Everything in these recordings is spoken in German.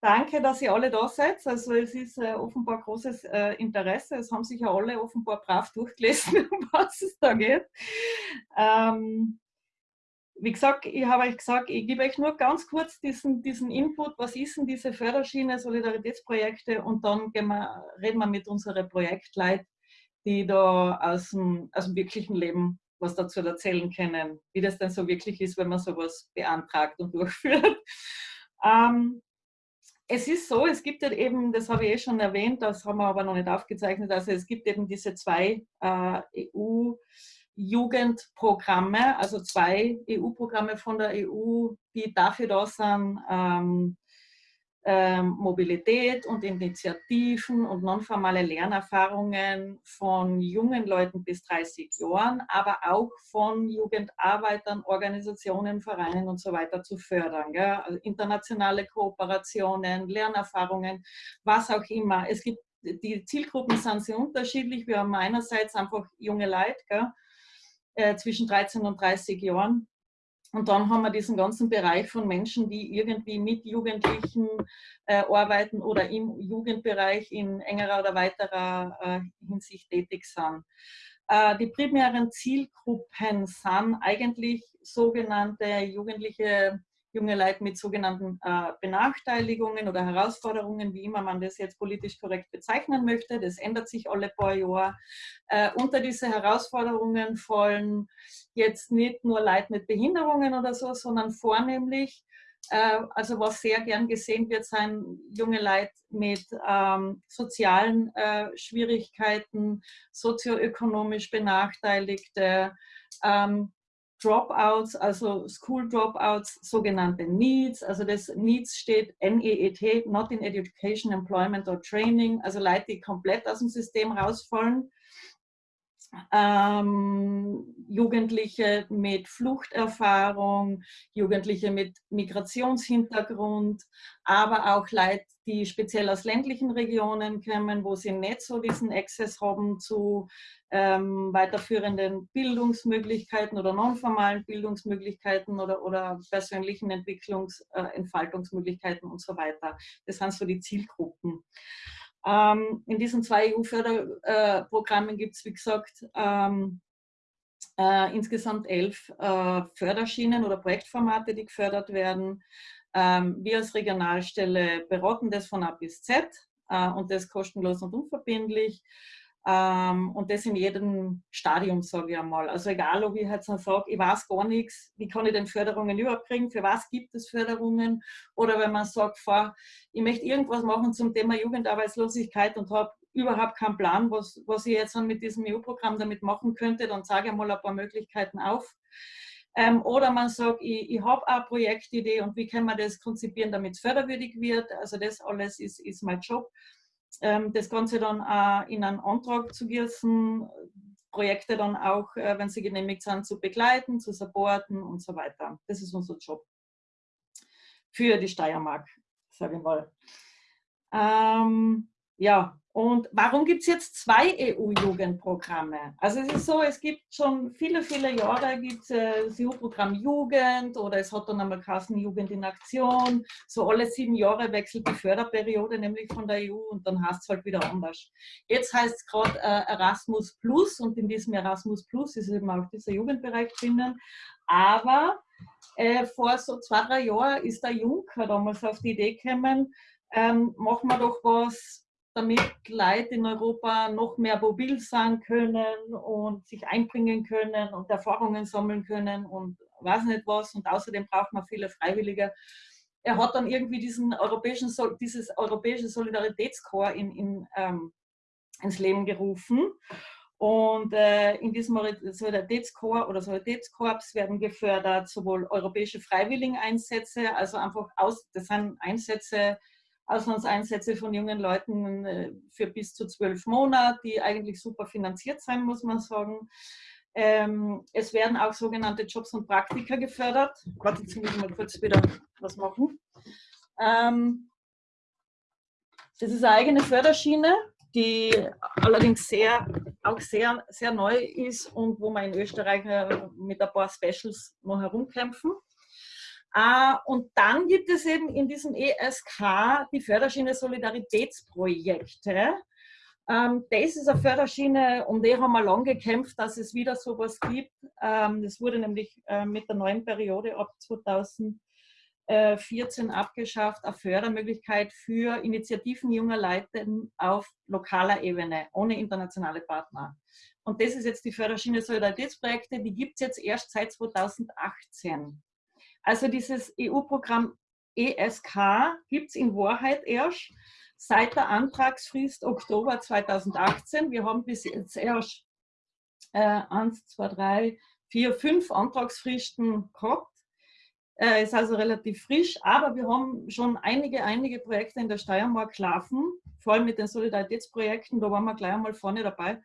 danke, dass ihr alle da seid. Also es ist äh, offenbar großes äh, Interesse. Es haben sich ja alle offenbar brav durchgelesen, um was es da geht. Ähm, wie gesagt, ich habe euch gesagt, ich gebe euch nur ganz kurz diesen, diesen Input, was ist denn diese Förderschiene, Solidaritätsprojekte und dann wir, reden wir mit unseren Projektleuten, die da aus dem, aus dem wirklichen Leben was dazu erzählen können, wie das denn so wirklich ist, wenn man sowas beantragt und durchführt. Ähm, es ist so, es gibt eben, das habe ich eh schon erwähnt, das haben wir aber noch nicht aufgezeichnet, also es gibt eben diese zwei äh, EU-Jugendprogramme, also zwei EU-Programme von der EU, die dafür da sind, ähm, ähm, Mobilität und Initiativen und nonformale Lernerfahrungen von jungen Leuten bis 30 Jahren, aber auch von Jugendarbeitern, Organisationen, Vereinen und so weiter zu fördern. Also internationale Kooperationen, Lernerfahrungen, was auch immer. Es gibt, die Zielgruppen sind sehr unterschiedlich. Wir haben einerseits einfach junge Leute äh, zwischen 13 und 30 Jahren, und dann haben wir diesen ganzen Bereich von Menschen, die irgendwie mit Jugendlichen äh, arbeiten oder im Jugendbereich in engerer oder weiterer äh, Hinsicht tätig sind. Äh, die primären Zielgruppen sind eigentlich sogenannte jugendliche junge Leute mit sogenannten äh, Benachteiligungen oder Herausforderungen, wie immer man das jetzt politisch korrekt bezeichnen möchte. Das ändert sich alle paar Jahre. Äh, unter diese Herausforderungen fallen jetzt nicht nur Leute mit Behinderungen oder so, sondern vornehmlich, äh, also was sehr gern gesehen wird, sind junge Leute mit ähm, sozialen äh, Schwierigkeiten, sozioökonomisch Benachteiligte, ähm, Dropouts, also School Dropouts, sogenannte NEETs. Also das NEETs steht N-E-E-T, Not in Education, Employment or Training. Also Leute, die komplett aus dem System rausfallen. Ähm, Jugendliche mit Fluchterfahrung, Jugendliche mit Migrationshintergrund, aber auch Leute, die speziell aus ländlichen Regionen kommen, wo sie nicht so diesen Access haben zu ähm, weiterführenden Bildungsmöglichkeiten oder nonformalen Bildungsmöglichkeiten oder, oder persönlichen Entwicklungs-, äh, Entfaltungsmöglichkeiten und so weiter. Das sind so die Zielgruppen. Ähm, in diesen zwei EU-Förderprogrammen gibt es, wie gesagt, ähm, äh, insgesamt elf äh, Förderschienen oder Projektformate, die gefördert werden. Ähm, wir als Regionalstelle beraten das von A bis Z äh, und das kostenlos und unverbindlich. Ähm, und das in jedem Stadium, sage ich einmal. Also egal, ob ich jetzt sage, ich weiß gar nichts, wie kann ich denn Förderungen überhaupt kriegen, für was gibt es Förderungen? Oder wenn man sagt, fahr, ich möchte irgendwas machen zum Thema Jugendarbeitslosigkeit und habe überhaupt keinen Plan, was, was ich jetzt mit diesem EU-Programm damit machen könnte, dann sage ich mal ein paar Möglichkeiten auf. Ähm, oder man sagt, ich, ich habe eine Projektidee und wie kann man das konzipieren, damit es förderwürdig wird. Also das alles ist, ist mein Job. Ähm, das Ganze dann auch in einen Antrag zu gießen, Projekte dann auch, äh, wenn sie genehmigt sind, zu begleiten, zu supporten und so weiter. Das ist unser Job für die Steiermark, sage ich mal. Ähm, ja, und warum gibt es jetzt zwei EU-Jugendprogramme? Also es ist so, es gibt schon viele, viele Jahre gibt äh, das EU-Programm Jugend oder es hat dann einmal Kassen Jugend in Aktion. So alle sieben Jahre wechselt die Förderperiode nämlich von der EU und dann heißt es halt wieder anders. Jetzt heißt es gerade äh, Erasmus Plus und in diesem Erasmus Plus ist eben auch dieser Jugendbereich drinnen. Aber äh, vor so zwei, drei Jahren ist der Juncker damals auf die Idee gekommen, ähm, machen wir doch was damit Leute in Europa noch mehr mobil sein können und sich einbringen können und Erfahrungen sammeln können und weiß nicht was. Und außerdem braucht man viele Freiwillige. Er hat dann irgendwie diesen europäischen, dieses europäische Solidaritätskorps in, in, ähm, ins Leben gerufen. Und äh, in diesem Solidaritätskorps oder Solidaritätskorps werden gefördert sowohl europäische Freiwilligeneinsätze, also einfach aus, das sind Einsätze, Auslandseinsätze von jungen Leuten äh, für bis zu zwölf Monate, die eigentlich super finanziert sein, muss man sagen. Ähm, es werden auch sogenannte Jobs und Praktika gefördert. Warte, jetzt muss ich mal kurz wieder was machen. Ähm, das ist eine eigene Förderschiene, die allerdings sehr, auch sehr, sehr neu ist und wo wir in Österreich äh, mit ein paar Specials noch herumkämpfen. Äh, und dann gibt es eben in diesem ESK die Förderschiene Solidaritätsprojekte. Ähm, das ist eine Förderschiene, um die haben wir lange gekämpft, dass es wieder sowas gibt. Ähm, das wurde nämlich äh, mit der neuen Periode ab 2014 abgeschafft, eine Fördermöglichkeit für Initiativen junger Leute auf lokaler Ebene, ohne internationale Partner. Und das ist jetzt die Förderschiene Solidaritätsprojekte, die gibt es jetzt erst seit 2018. Also dieses EU-Programm ESK gibt es in Wahrheit erst seit der Antragsfrist Oktober 2018. Wir haben bis jetzt erst äh, eins, zwei, drei, vier, fünf Antragsfristen gehabt. Äh, ist also relativ frisch, aber wir haben schon einige, einige Projekte in der Steiermark laufen, vor allem mit den Solidaritätsprojekten, da waren wir gleich einmal vorne dabei.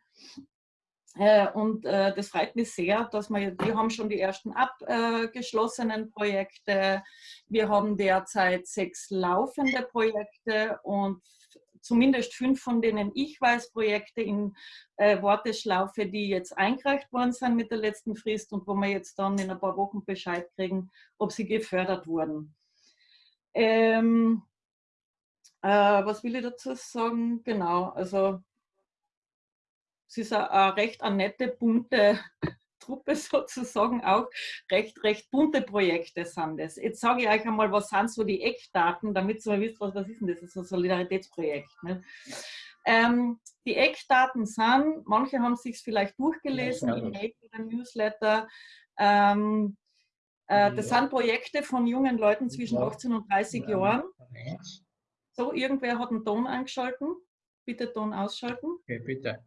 Äh, und äh, das freut mich sehr, dass wir, wir haben schon die ersten abgeschlossenen Projekte. Wir haben derzeit sechs laufende Projekte und zumindest fünf von denen ich weiß, Projekte in äh, Warteschlaufe, die jetzt eingereicht worden sind mit der letzten Frist und wo wir jetzt dann in ein paar Wochen Bescheid kriegen, ob sie gefördert wurden. Ähm, äh, was will ich dazu sagen? Genau, also es ist eine, eine recht eine nette, bunte Truppe sozusagen auch. Recht, recht bunte Projekte sind das. Jetzt sage ich euch einmal, was sind so die Eckdaten, damit ihr mal wisst, was, was ist denn das? Das ist ein Solidaritätsprojekt. Ne? Ähm, die Eckdaten sind, manche haben es sich vielleicht durchgelesen ja, im Newsletter. Ähm, äh, das sind Projekte von jungen Leuten zwischen 18 und 30 Jahren. So, irgendwer hat einen Ton eingeschalten. Bitte Ton ausschalten. Okay, bitte.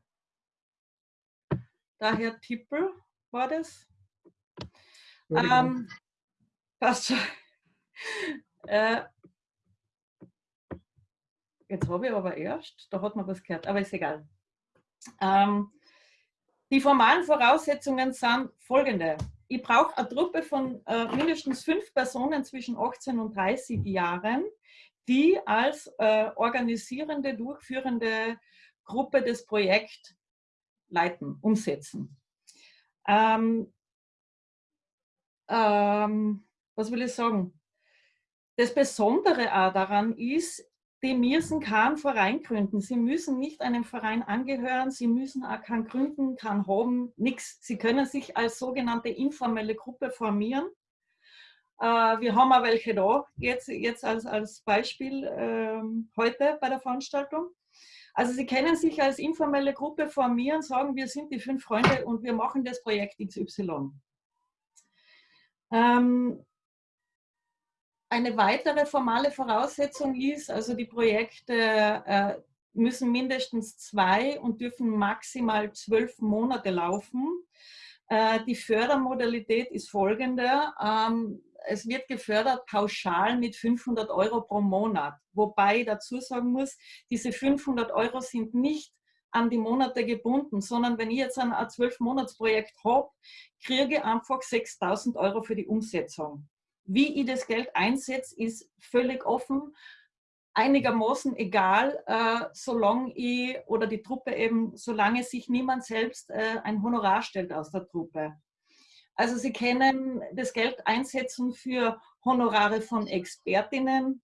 Der Herr Tippel war das. Ähm, passt schon. Äh, jetzt habe ich aber erst, da hat man was gehört, aber ist egal. Ähm, die formalen Voraussetzungen sind folgende. Ich brauche eine Truppe von äh, mindestens fünf Personen zwischen 18 und 30 Jahren, die als äh, organisierende, durchführende Gruppe das Projekt leiten, umsetzen. Ähm, ähm, was will ich sagen? Das Besondere auch daran ist, die müssen keinen Verein gründen. Sie müssen nicht einem Verein angehören, sie müssen auch keinen gründen, keinen haben, nichts. Sie können sich als sogenannte informelle Gruppe formieren. Äh, wir haben auch welche da, jetzt, jetzt als, als Beispiel äh, heute bei der Veranstaltung. Also Sie können sich als informelle Gruppe formieren, sagen, wir sind die fünf Freunde und wir machen das Projekt XY. Ähm, eine weitere formale Voraussetzung ist, also die Projekte äh, müssen mindestens zwei und dürfen maximal zwölf Monate laufen. Äh, die Fördermodalität ist folgende. Ähm, es wird gefördert pauschal mit 500 Euro pro Monat. Wobei ich dazu sagen muss, diese 500 Euro sind nicht an die Monate gebunden, sondern wenn ich jetzt ein 12-Monats-Projekt habe, kriege ich einfach 6000 Euro für die Umsetzung. Wie ich das Geld einsetze, ist völlig offen, einigermaßen egal, äh, solange ich oder die Truppe eben, solange sich niemand selbst äh, ein Honorar stellt aus der Truppe. Also Sie können das Geld einsetzen für Honorare von Expertinnen,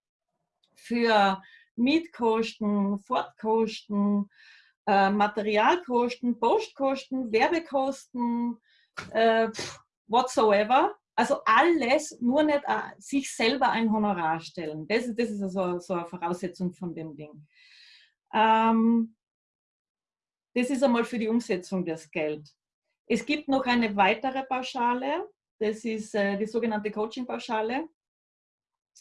für Mietkosten, Fortkosten, äh, Materialkosten, Postkosten, Werbekosten, äh, whatsoever. Also alles, nur nicht äh, sich selber ein Honorar stellen. Das, das ist also so eine Voraussetzung von dem Ding. Ähm, das ist einmal für die Umsetzung des Geld. Es gibt noch eine weitere Pauschale, das ist äh, die sogenannte Coaching-Pauschale.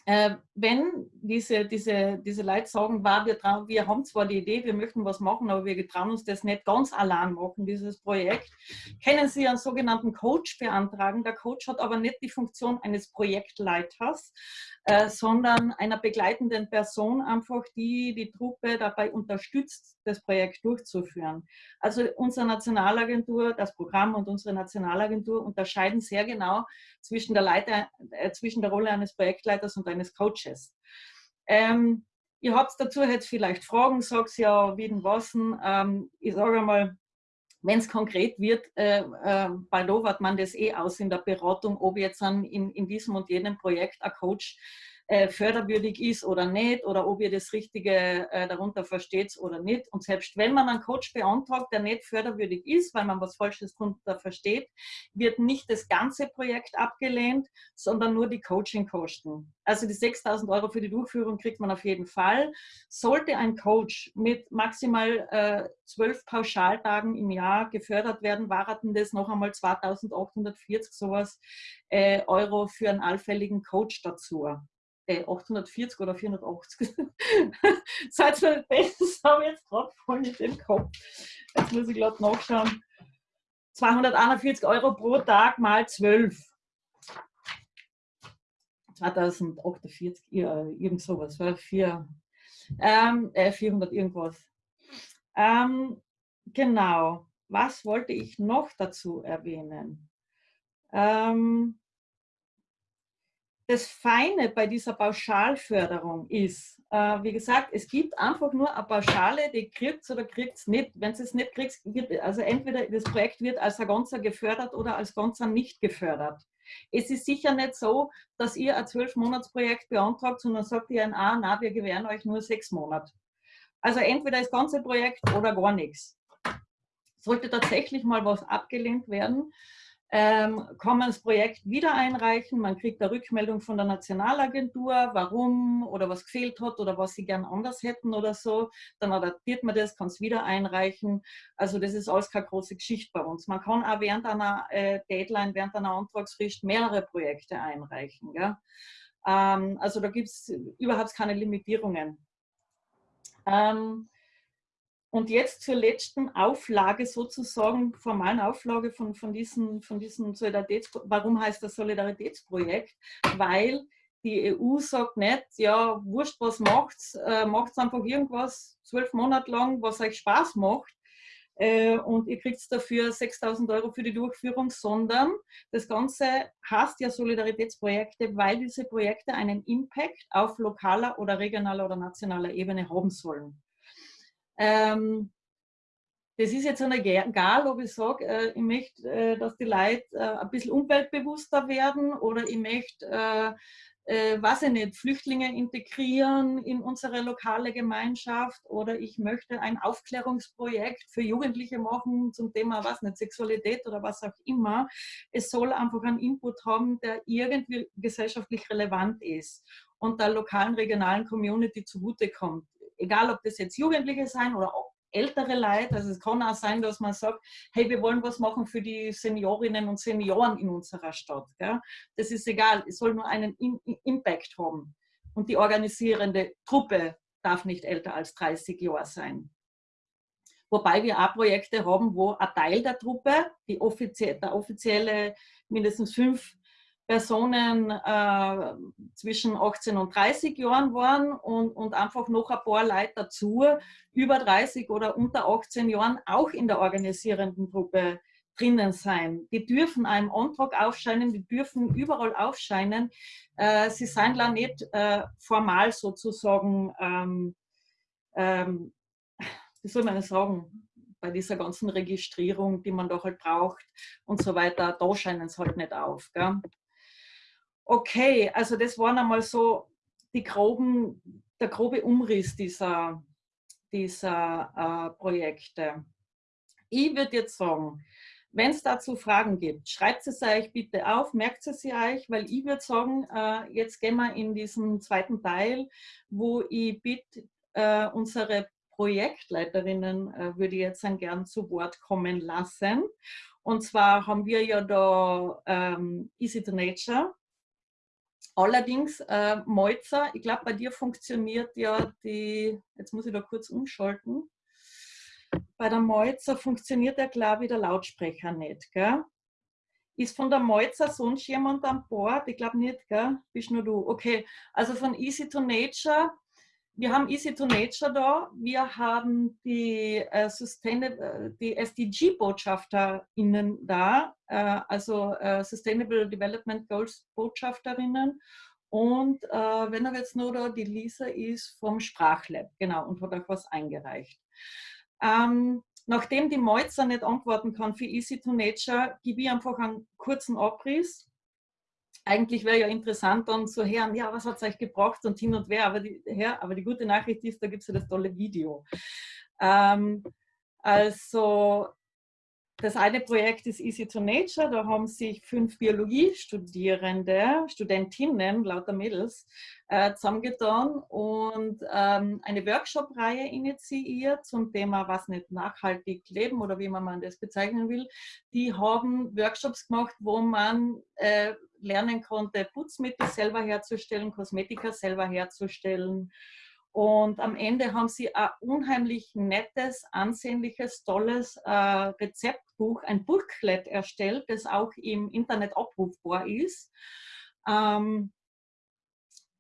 Äh, wenn diese, diese, diese Leute sagen, war, wir, wir haben zwar die Idee, wir möchten was machen, aber wir trauen uns das nicht ganz allein machen, dieses Projekt, können Sie einen sogenannten Coach beantragen. Der Coach hat aber nicht die Funktion eines Projektleiters, äh, sondern einer begleitenden Person einfach, die die Truppe dabei unterstützt, das Projekt durchzuführen. Also unsere Nationalagentur, das Programm und unsere Nationalagentur unterscheiden sehr genau zwischen der, Leiter, äh, zwischen der Rolle eines Projektleiters und eines Coaches. Ähm, ihr habt dazu jetzt vielleicht Fragen, sagt ja, wie denn was. Ähm, ich sage mal, wenn es konkret wird, äh, äh, baldowert man das eh aus in der Beratung, ob jetzt an, in, in diesem und jenem Projekt ein Coach äh, förderwürdig ist oder nicht oder ob ihr das Richtige äh, darunter versteht oder nicht. Und selbst wenn man einen Coach beantragt, der nicht förderwürdig ist, weil man was Falsches darunter versteht, wird nicht das ganze Projekt abgelehnt, sondern nur die Coachingkosten. Also die 6000 Euro für die Durchführung kriegt man auf jeden Fall. Sollte ein Coach mit maximal äh, zwölf Pauschaltagen im Jahr gefördert werden, warten das noch einmal 2840 sowas äh, Euro für einen allfälligen Coach dazu äh, 840 oder 480. Seid ihr das habe ich jetzt gerade voll mit dem Kopf. Jetzt muss ich gerade nachschauen. 241 Euro pro Tag mal 12. 2048, ja, irgend sowas, vier, ähm, äh, 400 irgendwas. Ähm, genau, was wollte ich noch dazu erwähnen? Ähm, das Feine bei dieser Pauschalförderung ist, äh, wie gesagt, es gibt einfach nur eine Pauschale, die kriegt es oder kriegt es nicht. Wenn es nicht kriegt, also entweder das Projekt wird als ein Ganzer gefördert oder als Ganzer nicht gefördert. Es ist sicher nicht so, dass ihr ein Zwölf-Monats-Projekt beantragt, sondern sagt ihr ein, ah, na, wir gewähren euch nur sechs Monate. Also entweder das ganze Projekt oder gar nichts. Sollte tatsächlich mal was abgelehnt werden, ähm, kann man das Projekt wieder einreichen. Man kriegt eine Rückmeldung von der Nationalagentur, warum oder was gefehlt hat oder was sie gern anders hätten oder so. Dann adaptiert man das, kann es wieder einreichen. Also das ist alles keine große Geschichte bei uns. Man kann auch während einer äh, Deadline, während einer Antragsfrist mehrere Projekte einreichen. Ähm, also da gibt es überhaupt keine Limitierungen. Ähm, und jetzt zur letzten Auflage sozusagen, formalen Auflage von, von diesem, von diesem Solidaritätsprojekt. Warum heißt das Solidaritätsprojekt? Weil die EU sagt nicht, ja, wurscht, was macht's, äh, macht's einfach irgendwas zwölf Monate lang, was euch Spaß macht. Äh, und ihr kriegt dafür 6000 Euro für die Durchführung, sondern das Ganze heißt ja Solidaritätsprojekte, weil diese Projekte einen Impact auf lokaler oder regionaler oder nationaler Ebene haben sollen. Ähm, das ist jetzt egal, ob ich sage, äh, ich möchte, äh, dass die Leute äh, ein bisschen umweltbewusster werden oder ich möchte, äh, äh, weiß ich nicht, Flüchtlinge integrieren in unsere lokale Gemeinschaft oder ich möchte ein Aufklärungsprojekt für Jugendliche machen zum Thema, was nicht, Sexualität oder was auch immer. Es soll einfach einen Input haben, der irgendwie gesellschaftlich relevant ist und der lokalen, regionalen Community zugutekommt egal ob das jetzt Jugendliche sein oder auch ältere Leute. Also es kann auch sein, dass man sagt, hey, wir wollen was machen für die Seniorinnen und Senioren in unserer Stadt. Gell? Das ist egal, es soll nur einen Impact haben. Und die organisierende Truppe darf nicht älter als 30 Jahre sein. Wobei wir auch Projekte haben, wo ein Teil der Truppe, die offizie der offizielle mindestens fünf Personen äh, zwischen 18 und 30 Jahren waren und, und einfach noch ein paar Leute dazu, über 30 oder unter 18 Jahren, auch in der organisierenden Gruppe drinnen sein. Die dürfen einem Antrag aufscheinen, die dürfen überall aufscheinen. Äh, sie sind da nicht äh, formal sozusagen, ähm, ähm, wie soll man das sagen, bei dieser ganzen Registrierung, die man da halt braucht und so weiter, da scheinen sie halt nicht auf. Gell? Okay, also das waren einmal so die groben, der grobe Umriss dieser, dieser äh, Projekte. Ich würde jetzt sagen, wenn es dazu Fragen gibt, schreibt es euch bitte auf, merkt es euch, weil ich würde sagen, äh, jetzt gehen wir in diesen zweiten Teil, wo ich bitte, äh, unsere Projektleiterinnen äh, würde ich jetzt dann gern zu Wort kommen lassen. Und zwar haben wir ja da ähm, Easy to Nature, Allerdings, äh, Molzer, ich glaube, bei dir funktioniert ja die, jetzt muss ich da kurz umschalten, bei der Molzer funktioniert ja, glaube ich, der Lautsprecher nicht, gell? Ist von der Molzer sonst jemand an Bord? Ich glaube nicht, gell? Bist nur du. Okay, also von Easy to Nature wir haben Easy to Nature da, wir haben die, äh, Sustainable, äh, die SDG-BotschafterInnen da, äh, also äh, Sustainable Development Goals Botschafterinnen. Und äh, wenn er jetzt nur da, die Lisa ist vom Sprachlab, genau, und hat auch was eingereicht. Ähm, nachdem die Meutzer nicht antworten kann für Easy to Nature, gebe ich einfach einen kurzen Abriss. Eigentlich wäre ja interessant dann zu hören, ja, was hat es euch gebracht und hin und wer, aber die, ja, aber die gute Nachricht ist, da gibt es ja das tolle Video. Ähm, also das eine Projekt ist Easy to Nature, da haben sich fünf Biologiestudierende, Studentinnen, lauter Mädels, äh, zusammengetan und ähm, eine Workshop-Reihe initiiert zum Thema, was nicht nachhaltig leben oder wie man das bezeichnen will. Die haben Workshops gemacht, wo man äh, lernen konnte, Putzmittel selber herzustellen, Kosmetika selber herzustellen, und am Ende haben sie ein unheimlich nettes, ansehnliches, tolles äh, Rezeptbuch, ein Booklet erstellt, das auch im Internet abrufbar ist. Ähm,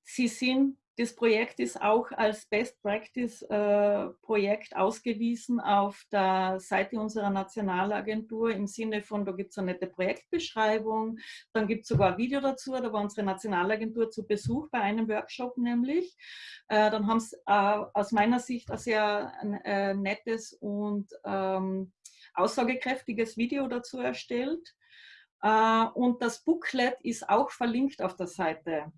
sie sind das Projekt ist auch als Best Practice äh, Projekt ausgewiesen auf der Seite unserer Nationalagentur im Sinne von, da gibt es eine nette Projektbeschreibung, dann gibt es sogar ein Video dazu, da war unsere Nationalagentur zu Besuch bei einem Workshop nämlich. Äh, dann haben sie äh, aus meiner Sicht ein sehr äh, nettes und ähm, aussagekräftiges Video dazu erstellt. Äh, und das Booklet ist auch verlinkt auf der Seite.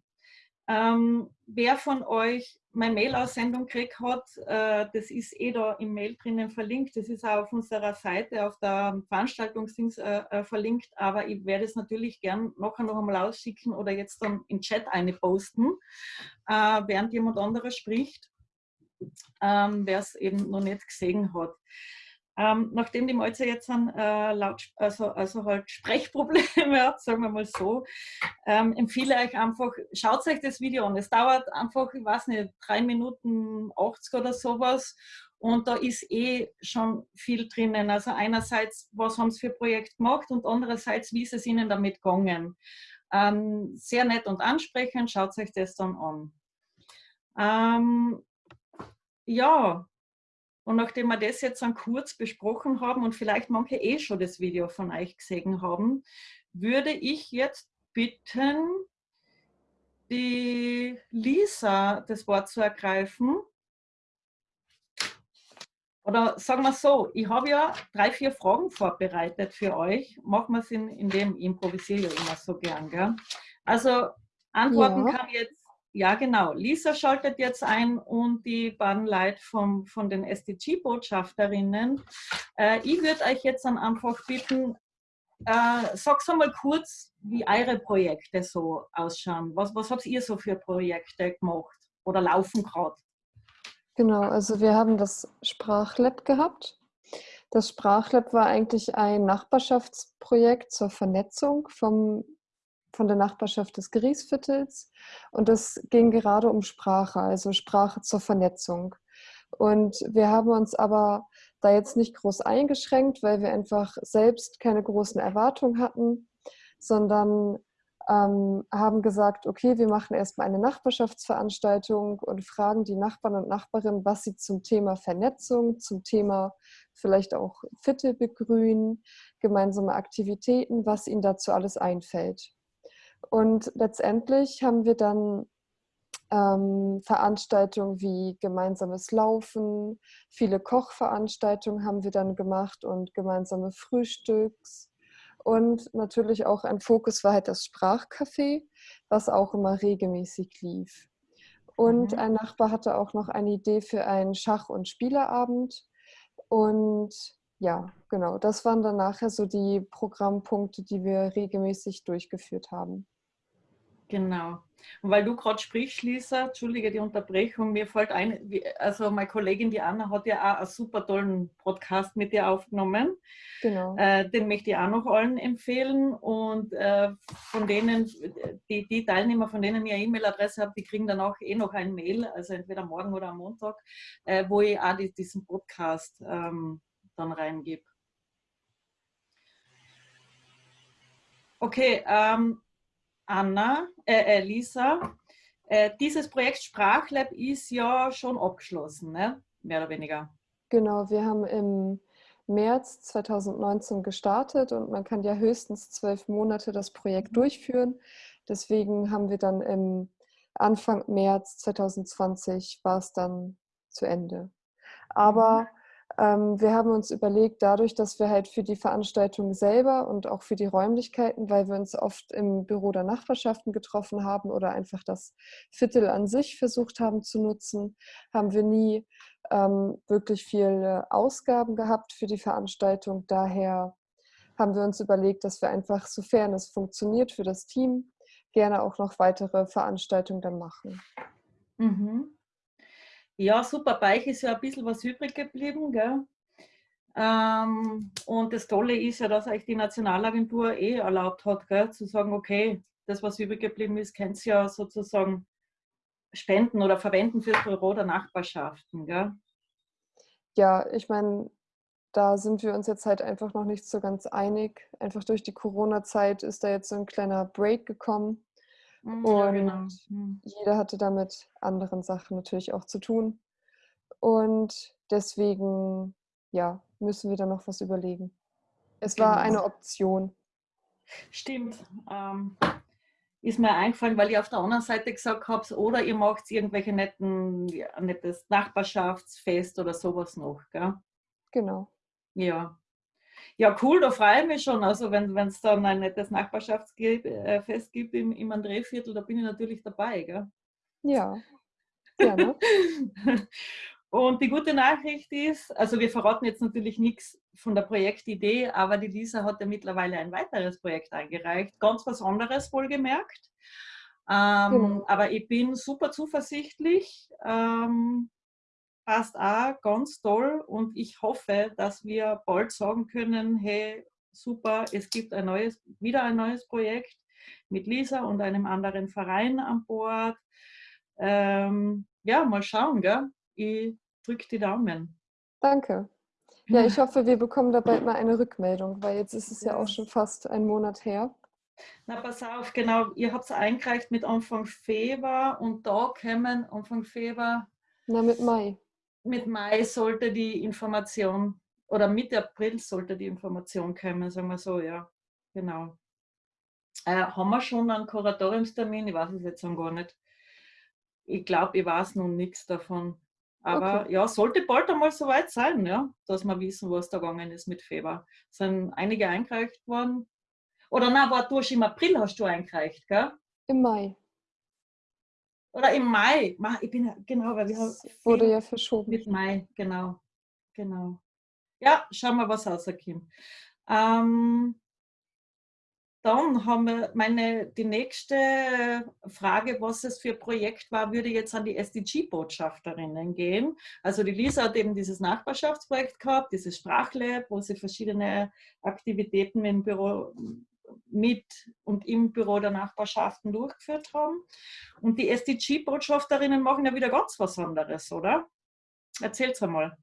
Ähm, wer von euch meine Mail-Aussendung gekriegt hat, äh, das ist eh da im Mail drinnen verlinkt. Das ist auch auf unserer Seite, auf der Veranstaltungsdings äh, äh, verlinkt, aber ich werde es natürlich gern nachher noch einmal ausschicken oder jetzt dann im Chat eine posten, äh, während jemand anderes spricht, ähm, wer es eben noch nicht gesehen hat. Ähm, nachdem die Malzer jetzt ein, äh, laut, also, also halt Sprechprobleme hat, sagen wir mal so, ähm, empfehle ich einfach, schaut euch das Video an. Es dauert einfach, ich weiß nicht, drei Minuten 80 oder sowas und da ist eh schon viel drinnen. Also einerseits, was haben sie für Projekt gemacht und andererseits, wie ist es ihnen damit gegangen. Ähm, sehr nett und ansprechend, schaut euch das dann an. Ähm, ja, und nachdem wir das jetzt dann kurz besprochen haben und vielleicht manche eh schon das Video von euch gesehen haben, würde ich jetzt bitten, die Lisa das Wort zu ergreifen. Oder sagen wir so, ich habe ja drei, vier Fragen vorbereitet für euch. Machen wir es in, in dem, improvisiere ich immer so gern. Gell? Also antworten ja. kann jetzt ja, genau. Lisa schaltet jetzt ein und die beiden Leute vom, von den SDG-Botschafterinnen. Äh, ich würde euch jetzt dann einfach bitten, äh, sag's mal kurz, wie eure Projekte so ausschauen. Was, was habt ihr so für Projekte gemacht oder laufen gerade? Genau, also wir haben das Sprachlab gehabt. Das Sprachlab war eigentlich ein Nachbarschaftsprojekt zur Vernetzung vom von der Nachbarschaft des Griesviertels und es ging gerade um Sprache, also Sprache zur Vernetzung. Und wir haben uns aber da jetzt nicht groß eingeschränkt, weil wir einfach selbst keine großen Erwartungen hatten, sondern ähm, haben gesagt, okay, wir machen erstmal eine Nachbarschaftsveranstaltung und fragen die Nachbarn und Nachbarinnen, was sie zum Thema Vernetzung, zum Thema vielleicht auch Viertel begrünen, gemeinsame Aktivitäten, was ihnen dazu alles einfällt. Und letztendlich haben wir dann ähm, Veranstaltungen wie gemeinsames Laufen, viele Kochveranstaltungen haben wir dann gemacht und gemeinsame Frühstücks. Und natürlich auch ein Fokus war halt das Sprachcafé, was auch immer regelmäßig lief. Und mhm. ein Nachbar hatte auch noch eine Idee für einen Schach- und Spieleabend. Und ja, genau, das waren dann nachher so die Programmpunkte, die wir regelmäßig durchgeführt haben. Genau. Und weil du gerade sprichst, Lisa, entschuldige die Unterbrechung, mir fällt ein, also meine Kollegin die Anna hat ja auch einen super tollen Podcast mit dir aufgenommen. Genau. Äh, den möchte ich auch noch allen empfehlen. Und äh, von denen, die, die, Teilnehmer, von denen ich eine E-Mail-Adresse habe, die kriegen dann auch eh noch ein Mail, also entweder morgen oder am Montag, äh, wo ich auch die, diesen Podcast ähm, dann reingebe. Okay, ähm, Anna, äh, äh, Lisa, äh, dieses Projekt Sprachlab ist ja schon abgeschlossen, ne? mehr oder weniger. Genau, wir haben im März 2019 gestartet und man kann ja höchstens zwölf Monate das Projekt mhm. durchführen. Deswegen haben wir dann im Anfang März 2020 war es dann zu Ende. Aber Ähm, wir haben uns überlegt, dadurch, dass wir halt für die Veranstaltung selber und auch für die Räumlichkeiten, weil wir uns oft im Büro der Nachbarschaften getroffen haben oder einfach das Viertel an sich versucht haben zu nutzen, haben wir nie ähm, wirklich viele Ausgaben gehabt für die Veranstaltung. Daher haben wir uns überlegt, dass wir einfach, sofern es funktioniert für das Team, gerne auch noch weitere Veranstaltungen dann machen. Mhm. Ja, super. Bei euch ist ja ein bisschen was übrig geblieben. Gell? Ähm, und das Tolle ist ja, dass euch die Nationalagentur eh erlaubt hat, gell, zu sagen, okay, das, was übrig geblieben ist, könnt ihr ja sozusagen spenden oder verwenden für das Büro der Nachbarschaften. Gell? Ja, ich meine, da sind wir uns jetzt halt einfach noch nicht so ganz einig. Einfach durch die Corona-Zeit ist da jetzt so ein kleiner Break gekommen. Mhm, ja, und genau. Mhm. jeder hatte damit anderen Sachen natürlich auch zu tun. Und deswegen, ja, müssen wir da noch was überlegen. Es war genau. eine Option. Stimmt. Ähm, ist mir eingefallen, weil ich auf der anderen Seite gesagt habe, oder ihr macht irgendwelche netten, ja, nettes Nachbarschaftsfest oder sowas noch. Gell? Genau. Ja. Ja, cool, da freue ich mich schon. Also wenn es dann ein nettes Nachbarschaftsfest äh, gibt im, im Andréviertel, da bin ich natürlich dabei. Gell? Ja, gerne. Und die gute Nachricht ist, also wir verraten jetzt natürlich nichts von der Projektidee, aber die Lisa hat ja mittlerweile ein weiteres Projekt eingereicht, ganz was anderes wohlgemerkt. Ähm, genau. Aber ich bin super zuversichtlich, ähm, passt auch ganz toll und ich hoffe, dass wir bald sagen können, hey, super, es gibt ein neues, wieder ein neues Projekt mit Lisa und einem anderen Verein an Bord. Ähm, ja, mal schauen, gell? Ich drücke die Daumen. Danke. Ja, ich hoffe, wir bekommen da bald mal eine Rückmeldung, weil jetzt ist es ja, auch schon fast ein Monat her. Na, pass auf, genau, ihr habt es eingereicht mit Anfang Februar und da kämen Anfang Februar. Na, mit Mai mit Mai sollte die Information oder Mitte April sollte die Information kommen, sagen wir so, ja. Genau. Äh, haben wir schon einen Kuratoriumstermin? Ich weiß es jetzt noch gar nicht. Ich glaube, ich weiß noch nichts davon. Aber okay. ja, sollte bald einmal soweit sein, ja, dass wir wissen, was da gegangen ist mit Feber. Es sind einige eingereicht worden. Oder na, war du im April hast du eingereicht, gell? Im Mai. Oder im Mai. Ich bin genau, weil wir haben. Wurde ja verschoben. Mit Mai, genau. Genau. Ja, schauen wir, was rauskommt. Ähm, dann haben wir meine, die nächste Frage, was es für ein Projekt war, würde jetzt an die SDG-Botschafterinnen gehen. Also die Lisa hat eben dieses Nachbarschaftsprojekt gehabt, dieses Sprachlab, wo sie verschiedene Aktivitäten im Büro mit und im Büro der Nachbarschaften durchgeführt haben. Und die SDG-Botschafterinnen machen ja wieder ganz was anderes, oder? Erzähl's einmal.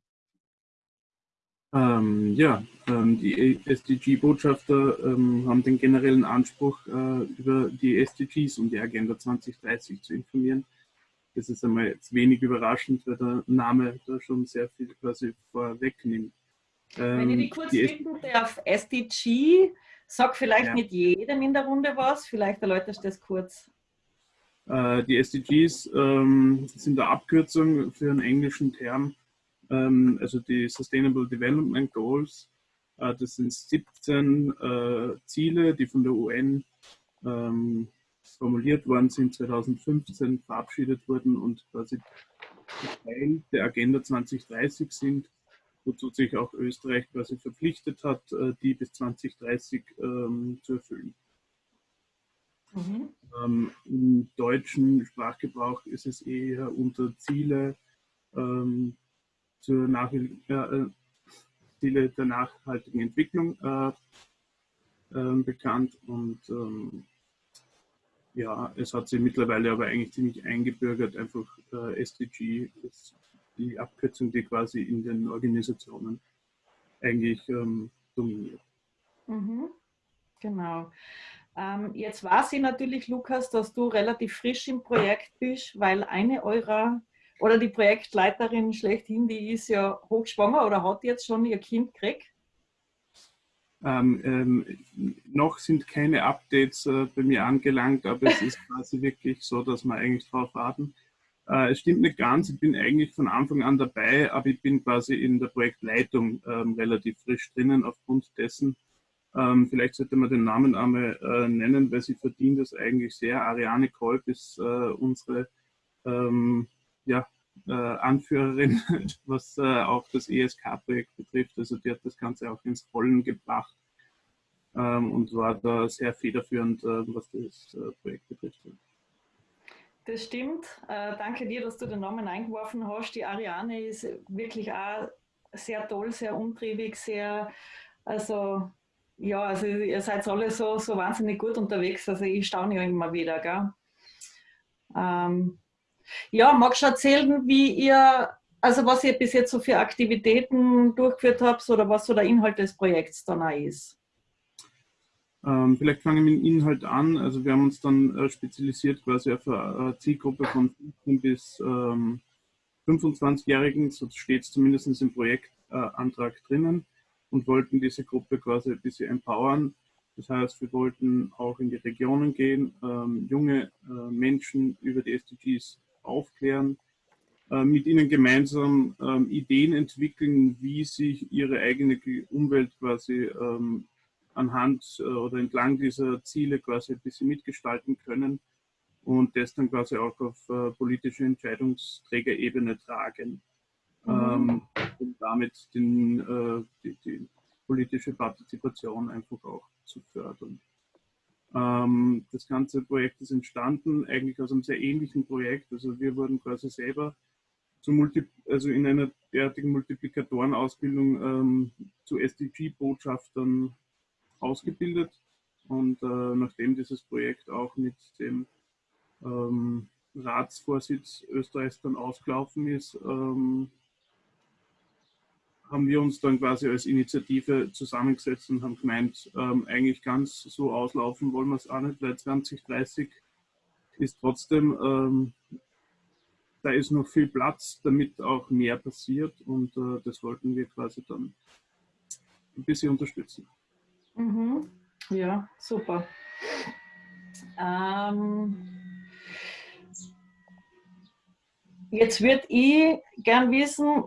Ähm, ja, ähm, die SDG-Botschafter ähm, haben den generellen Anspruch, äh, über die SDGs und die Agenda 2030 zu informieren. Das ist einmal jetzt wenig überraschend, weil der Name da schon sehr viel quasi vorwegnimmt. Wenn ich die ähm, kurz die bitten darf, SDG Sag vielleicht ja. nicht jedem in der Runde was, vielleicht erläuterst du das kurz. Äh, die SDGs ähm, sind eine Abkürzung für einen englischen Term, ähm, also die Sustainable Development Goals. Äh, das sind 17 äh, Ziele, die von der UN ähm, formuliert worden sind, 2015 verabschiedet wurden und quasi Teil der Agenda 2030 sind wozu sich auch Österreich quasi verpflichtet hat, äh, die bis 2030 ähm, zu erfüllen. Mhm. Ähm, Im deutschen Sprachgebrauch ist es eher unter Ziele, ähm, zur Nach äh, Ziele der nachhaltigen Entwicklung äh, äh, bekannt und ähm, ja, es hat sich mittlerweile aber eigentlich ziemlich eingebürgert, einfach äh, SDG ist die Abkürzung, die quasi in den Organisationen eigentlich ähm, dominiert. Mhm. Genau. Ähm, jetzt weiß ich natürlich, Lukas, dass du relativ frisch im Projekt bist, weil eine eurer oder die Projektleiterin schlechthin, die ist ja hochschwanger oder hat jetzt schon ihr Kind gekriegt. Ähm, ähm, noch sind keine Updates äh, bei mir angelangt, aber es ist quasi wirklich so, dass wir eigentlich darauf warten. Äh, es stimmt nicht ganz, ich bin eigentlich von Anfang an dabei, aber ich bin quasi in der Projektleitung ähm, relativ frisch drinnen aufgrund dessen. Ähm, vielleicht sollte man den Namen einmal äh, nennen, weil sie verdient das eigentlich sehr. Ariane Kolb ist äh, unsere ähm, ja, äh, Anführerin, was äh, auch das ESK-Projekt betrifft. Also die hat das Ganze auch ins Rollen gebracht ähm, und war da sehr federführend, was das Projekt betrifft. Das stimmt. Äh, danke dir, dass du den Namen eingeworfen hast. Die Ariane ist wirklich auch sehr toll, sehr umtriebig, sehr, also ja, also ihr seid alle so, so wahnsinnig gut unterwegs. Also ich staune ja immer wieder. Gell? Ähm, ja, magst du erzählen, wie ihr, also was ihr bis jetzt so für Aktivitäten durchgeführt habt oder was so der Inhalt des Projekts dann auch ist? Ähm, vielleicht fangen wir mit dem Inhalt an. Also wir haben uns dann äh, spezialisiert quasi auf eine Zielgruppe von 15 bis ähm, 25-Jährigen, so steht es zumindest im Projektantrag äh, drinnen und wollten diese Gruppe quasi ein bisschen empowern. Das heißt, wir wollten auch in die Regionen gehen, ähm, junge äh, Menschen über die SDGs aufklären, äh, mit ihnen gemeinsam ähm, Ideen entwickeln, wie sich ihre eigene Umwelt quasi ähm, anhand äh, oder entlang dieser Ziele quasi ein bisschen mitgestalten können und das dann quasi auch auf äh, politische Entscheidungsträgerebene tragen, mhm. ähm, um damit den, äh, die, die, politische Partizipation einfach auch zu fördern. Ähm, das ganze Projekt ist entstanden eigentlich aus einem sehr ähnlichen Projekt. Also wir wurden quasi selber zu Multi also in einer derartigen Multiplikatorenausbildung ähm, zu SDG-Botschaftern ausgebildet. Und äh, nachdem dieses Projekt auch mit dem ähm, Ratsvorsitz Österreichs dann ausgelaufen ist, ähm, haben wir uns dann quasi als Initiative zusammengesetzt und haben gemeint, ähm, eigentlich ganz so auslaufen wollen wir es auch nicht, weil 2030 ist trotzdem, ähm, da ist noch viel Platz, damit auch mehr passiert und äh, das wollten wir quasi dann ein bisschen unterstützen. Mhm. Ja, super. Ähm, jetzt würde ich gern wissen,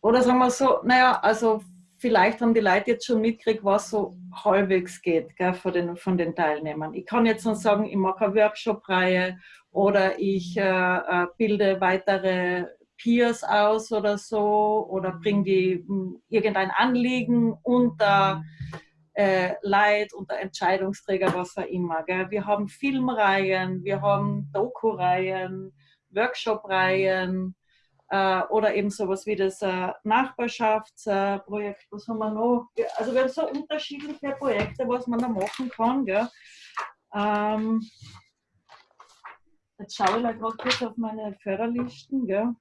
oder sagen wir so, naja, also vielleicht haben die Leute jetzt schon mitgekriegt, was so halbwegs geht gell, von, den, von den Teilnehmern. Ich kann jetzt noch sagen, ich mache eine Workshop-Reihe oder ich äh, äh bilde weitere Peers aus oder so oder bringe die hm, irgendein Anliegen unter äh, Leid, unter Entscheidungsträger, was auch immer. Gell. Wir haben Filmreihen, wir haben Doku-Reihen, Workshop-Reihen äh, oder eben sowas wie das äh, Nachbarschaftsprojekt. was haben wir noch? Also wir haben so unterschiedliche Projekte, was man da machen kann. Gell. Ähm, Jetzt schaue ich mal gerade kurz auf meine Förderlisten. Gell?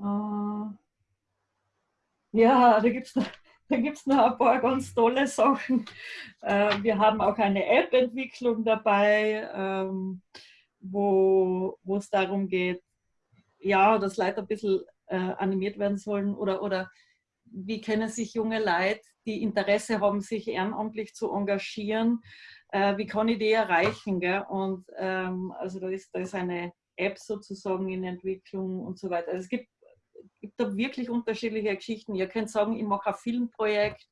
Äh, ja, da gibt es da gibt's noch ein paar ganz tolle Sachen. Äh, wir haben auch eine App-Entwicklung dabei, ähm, wo es darum geht, ja, dass Leute ein bisschen äh, animiert werden sollen oder, oder wie kennen sich junge Leute, die Interesse haben, sich ehrenamtlich zu engagieren. wie kann ich die erreichen? Gell? Und ähm, also da ist, da ist eine App sozusagen in Entwicklung und so weiter. Also es gibt da wirklich unterschiedliche Geschichten. Ihr könnt sagen, ich mache ein Filmprojekt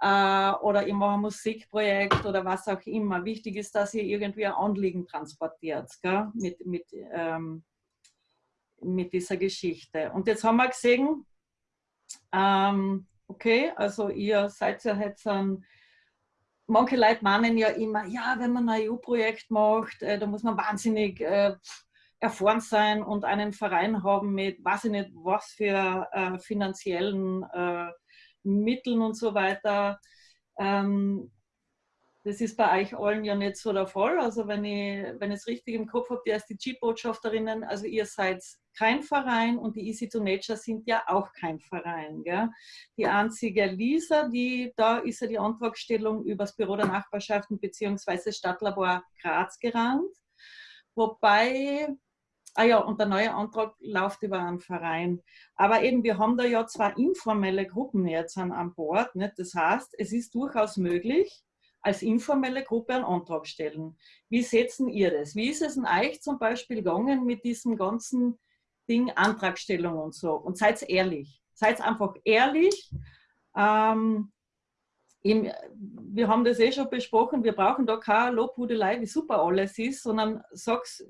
äh, oder ich mache ein Musikprojekt oder was auch immer. Wichtig ist, dass ihr irgendwie ein Anliegen transportiert gell? Mit, mit, ähm, mit dieser Geschichte. Und jetzt haben wir gesehen, ähm, okay, also ihr seid ja jetzt ein manche Leute meinen ja immer, ja, wenn man ein EU-Projekt macht, äh, da muss man wahnsinnig äh, erfahren sein und einen Verein haben mit, weiß ich nicht, was für äh, finanziellen äh, Mitteln und so weiter. Ähm, das ist bei euch allen ja nicht so der Fall. Also wenn ich, wenn es richtig im Kopf habe, die SDG-Botschafterinnen, also ihr seid kein Verein und die Easy to Nature sind ja auch kein Verein. Gell? Die einzige Lisa, die, da ist ja die Antragstellung über das Büro der Nachbarschaften bzw. Stadtlabor Graz gerannt. Wobei Ah ja, und der neue Antrag läuft über einen Verein. Aber eben, wir haben da ja zwei informelle Gruppen jetzt an, Bord. Nicht? Das heißt, es ist durchaus möglich, als informelle Gruppe einen Antrag stellen. Wie setzen ihr das? Wie ist es denn euch zum Beispiel gegangen mit diesem ganzen Ding Antragstellung und so? Und seid ehrlich. Seid einfach ehrlich. Ähm, im, wir haben das eh schon besprochen, wir brauchen da keine Lobhudelei, wie super alles ist, sondern sag's,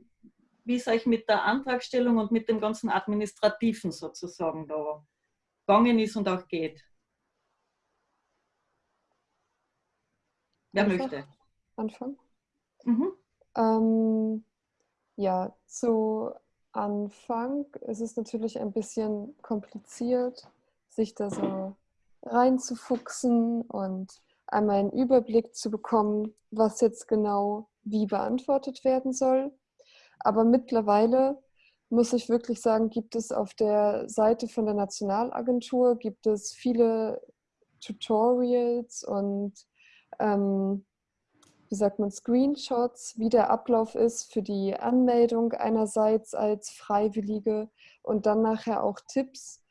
wie es euch mit der Antragstellung und mit dem ganzen Administrativen sozusagen da gegangen ist und auch geht. Wer Anfang? möchte? Anfang? Mhm. Ähm, ja, zu Anfang ist es natürlich ein bisschen kompliziert, sich da so reinzufuchsen und einmal einen Überblick zu bekommen, was jetzt genau wie beantwortet werden soll. Aber mittlerweile muss ich wirklich sagen, gibt es auf der Seite von der Nationalagentur gibt es viele Tutorials und ähm, wie sagt man, Screenshots, wie der Ablauf ist für die Anmeldung einerseits als Freiwillige und dann nachher auch Tipps,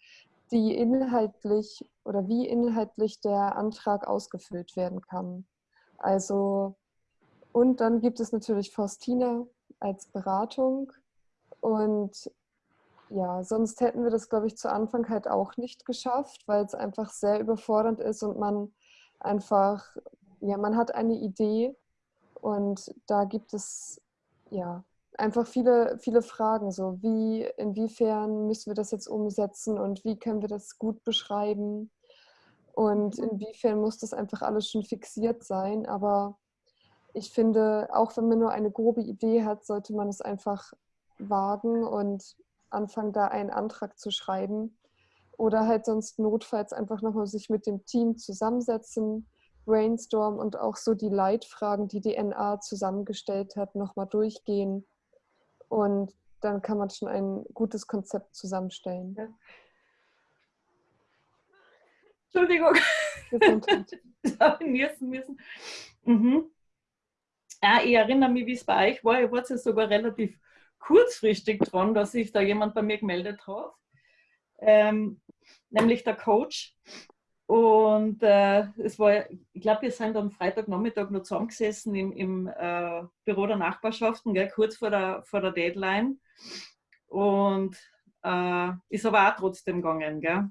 die inhaltlich oder wie inhaltlich der Antrag ausgefüllt werden kann. Also, und dann gibt es natürlich Faustina als Beratung. Und ja, sonst hätten wir das, glaube ich, zu Anfang halt auch nicht geschafft, weil es einfach sehr überfordernd ist und man einfach, ja, man hat eine Idee und da gibt es ja einfach viele, viele Fragen, so wie, inwiefern müssen wir das jetzt umsetzen und wie können wir das gut beschreiben und mhm. inwiefern muss das einfach alles schon fixiert sein. Aber ich finde, auch wenn man nur eine grobe Idee hat, sollte man es einfach wagen und anfangen, da einen Antrag zu schreiben. Oder halt sonst notfalls einfach nochmal sich mit dem Team zusammensetzen, brainstorm und auch so die Leitfragen, die die NA zusammengestellt hat, nochmal durchgehen und dann kann man schon ein gutes Konzept zusammenstellen. Ja. Entschuldigung. niesen müssen. Mhm. Ja, ich erinnere mich, wie es bei euch war. Ich war ja sogar relativ kurzfristig dran, dass sich da jemand bei mir gemeldet hat. Ähm, nämlich der Coach. Und äh, es war, ich glaube, wir sind am Freitagnachmittag noch zusammengesessen im, im äh, Büro der Nachbarschaften, gell, kurz vor der, vor der Deadline. Und äh, ist aber auch trotzdem gegangen. Gell.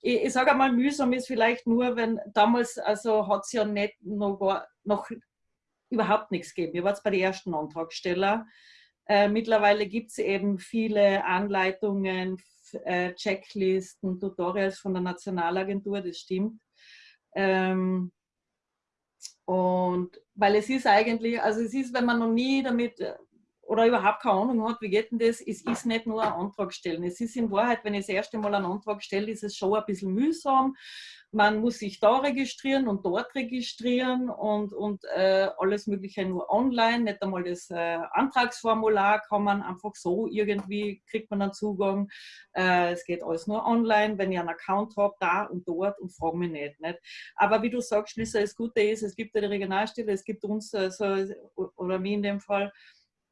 Ich, ich sage einmal, mühsam ist vielleicht nur, wenn damals, also hat es ja nicht noch, noch überhaupt nichts gegeben. Ihr wart bei den ersten Antragsteller. Äh, mittlerweile gibt es eben viele Anleitungen, äh, Checklisten, Tutorials von der Nationalagentur, das stimmt. Ähm, und weil es ist eigentlich, also es ist, wenn man noch nie damit äh, oder überhaupt keine Ahnung hat, wie geht denn das, es ist nicht nur ein Antrag stellen. Es ist in Wahrheit, wenn ich das erste Mal einen Antrag stelle, ist es schon ein bisschen mühsam man muss sich da registrieren und dort registrieren und, und äh, alles Mögliche nur online. Nicht einmal das äh, Antragsformular kann man einfach so irgendwie, kriegt man einen Zugang. Äh, es geht alles nur online, wenn ich einen Account habe, da und dort und frage mich nicht, nicht. Aber wie du sagst, Lisa, das Gute ist, es gibt ja die Regionalstelle, es gibt uns, äh, so, oder mich in dem Fall,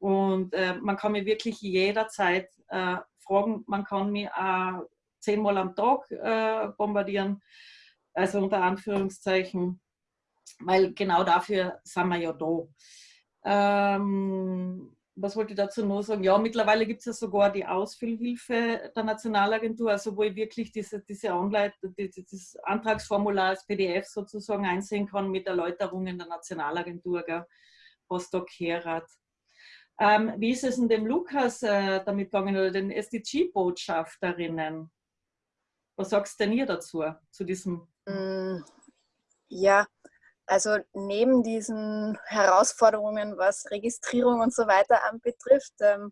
und äh, man kann mich wirklich jederzeit äh, fragen, man kann mich auch zehnmal am Tag bombardieren also unter Anführungszeichen, weil genau dafür sind wir ja da. Ähm, was wollte ich dazu noch sagen? Ja, mittlerweile gibt es ja sogar die Ausfüllhilfe der Nationalagentur, also wo ich wirklich diese, diese Anleitung, dieses Antragsformular als PDF sozusagen einsehen kann mit Erläuterungen der Nationalagentur, gell, da gehört. Ähm, wie ist es in dem Lukas äh, damit gegangen oder den SDG-Botschafterinnen? Was sagst denn ihr dazu, zu diesem Mm, ja, also neben diesen Herausforderungen, was Registrierung und so weiter anbetrifft, ähm,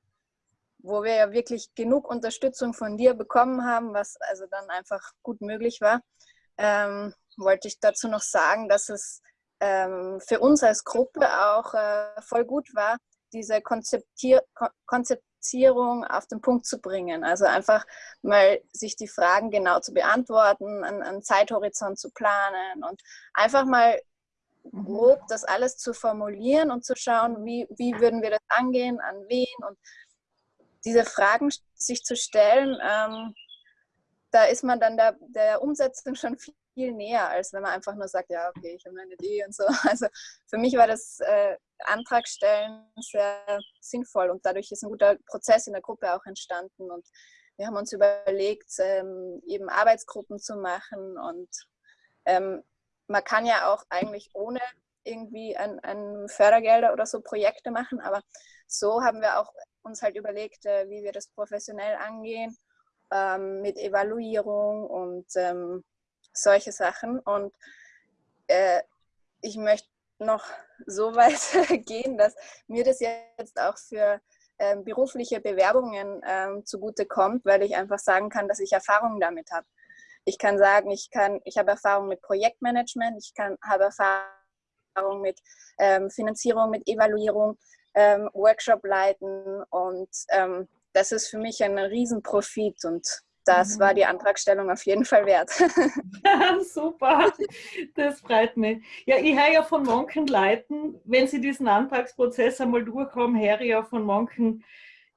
wo wir ja wirklich genug Unterstützung von dir bekommen haben, was also dann einfach gut möglich war, ähm, wollte ich dazu noch sagen, dass es ähm, für uns als Gruppe auch äh, voll gut war, diese Konzeptier Konzept Differenzierung auf den Punkt zu bringen. Also einfach mal sich die Fragen genau zu beantworten, einen, einen Zeithorizont zu planen und einfach mal mhm. grob das alles zu formulieren und zu schauen, wie, wie würden wir das angehen, an wen und diese Fragen sich zu stellen, ähm, da ist man dann der, der Umsetzung schon viel viel näher, als wenn man einfach nur sagt, ja, okay, ich habe eine Idee und so. Also für mich war das äh, Antragstellen sehr sinnvoll und dadurch ist ein guter Prozess in der Gruppe auch entstanden und wir haben uns überlegt, ähm, eben Arbeitsgruppen zu machen und ähm, man kann ja auch eigentlich ohne irgendwie ein, ein Fördergelder oder so Projekte machen, aber so haben wir auch uns halt überlegt, äh, wie wir das professionell angehen, ähm, mit Evaluierung und ähm, solche Sachen. Und äh, ich möchte noch so weit gehen, dass mir das jetzt auch für ähm, berufliche Bewerbungen ähm, zugute kommt, weil ich einfach sagen kann, dass ich Erfahrung damit habe. Ich kann sagen, ich kann, ich habe Erfahrung mit Projektmanagement, ich kann, habe Erfahrung mit ähm, Finanzierung, mit Evaluierung, ähm, Workshop leiten und ähm, das ist für mich ein Riesenprofit und das war mhm. die Antragstellung auf jeden Fall wert. Super, das freut mich. Ja, ich höre ja von manchen Leuten, wenn sie diesen Antragsprozess einmal durchhaben, höre ich ja von manchen.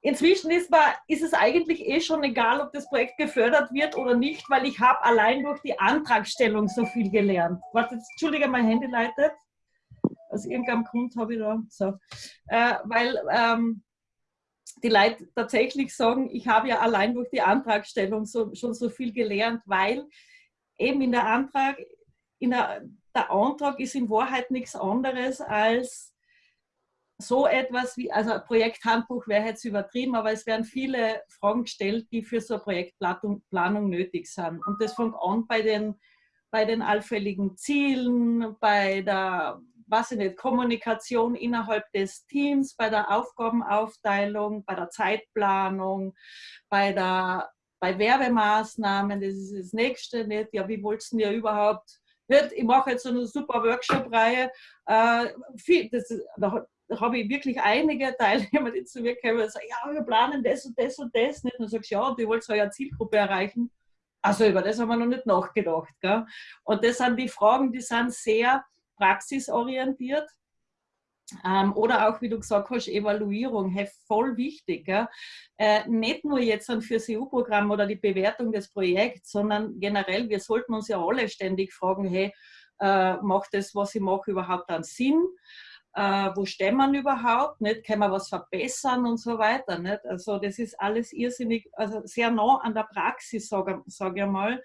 Inzwischen ist, man, ist es eigentlich eh schon egal, ob das Projekt gefördert wird oder nicht, weil ich habe allein durch die Antragstellung so viel gelernt. Warte, Entschuldige, mein Handy leitet. Aus irgendeinem Grund habe ich da so. Äh, weil ähm, die Leute tatsächlich sagen, ich habe ja allein durch die Antragstellung so, schon so viel gelernt, weil eben in der Antrag, in der, der Antrag ist in Wahrheit nichts anderes als so etwas wie, also Projekthandbuch wäre jetzt übertrieben, aber es werden viele Fragen gestellt, die für so eine Projektplanung nötig sind. Und das fängt an bei den, bei den allfälligen Zielen, bei der was ich nicht, Kommunikation innerhalb des Teams, bei der Aufgabenaufteilung, bei der Zeitplanung, bei, der, bei Werbemaßnahmen, das ist das Nächste nicht. Ja, wie du ja überhaupt nicht? Ich mache jetzt so eine super Workshop-Reihe. Äh, da, habe ich wirklich einige Teilnehmer, die zu mir kommen und sagen, ja, wir planen das und das und das nicht. Und dann sagst du, ja, du wolltest eine Zielgruppe erreichen. Also über das haben wir noch nicht nachgedacht. Gell? Und das sind die Fragen, die sind sehr praxisorientiert. Ähm, oder auch, wie du gesagt hast, Evaluierung, hey, voll wichtig. Äh, nicht nur jetzt ein fürs EU-Programm oder die Bewertung des Projekts, sondern generell, wir sollten uns ja alle ständig fragen, hey, äh, macht das, was ich mache, überhaupt einen Sinn? Äh, wo stehen wir überhaupt? Nicht? Können wir was verbessern und so weiter? Nicht? Also das ist alles irrsinnig, also sehr nah an der Praxis, sage sag ich mal.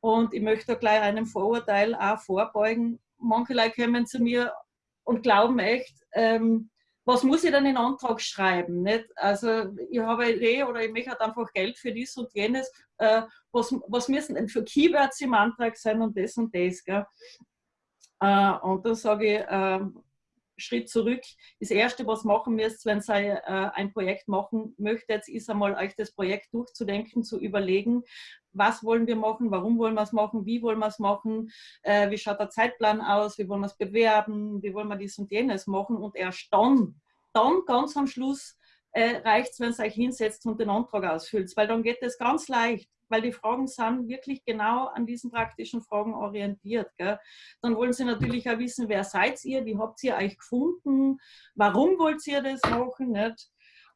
Und ich möchte da gleich einem Vorurteil auch vorbeugen manche Leute kommen zu mir und glauben echt, ähm, was muss ich denn in Antrag schreiben? Nicht? Also ich habe eine Idee oder ich möchte halt einfach Geld für dies und jenes. Äh, was, was müssen denn für Keywords im Antrag sein und das und das? Gell? Äh, und da sage ich, äh, Schritt zurück. Das Erste, was machen müsst, wenn ihr äh, ein Projekt machen möchtet, ist einmal euch das Projekt durchzudenken, zu überlegen, was wollen wir machen, warum wollen wir es machen, wie wollen wir es machen, äh, wie schaut der Zeitplan aus, wie wollen wir es bewerben, wie wollen wir dies und jenes machen und erst dann, dann ganz am Schluss äh, reicht es, wenn ihr euch hinsetzt und den Antrag ausfüllt, weil dann geht es ganz leicht weil die Fragen sind wirklich genau an diesen praktischen Fragen orientiert. Gell? Dann wollen sie natürlich auch wissen, wer seid ihr, wie habt ihr euch gefunden, warum wollt ihr das machen nicht?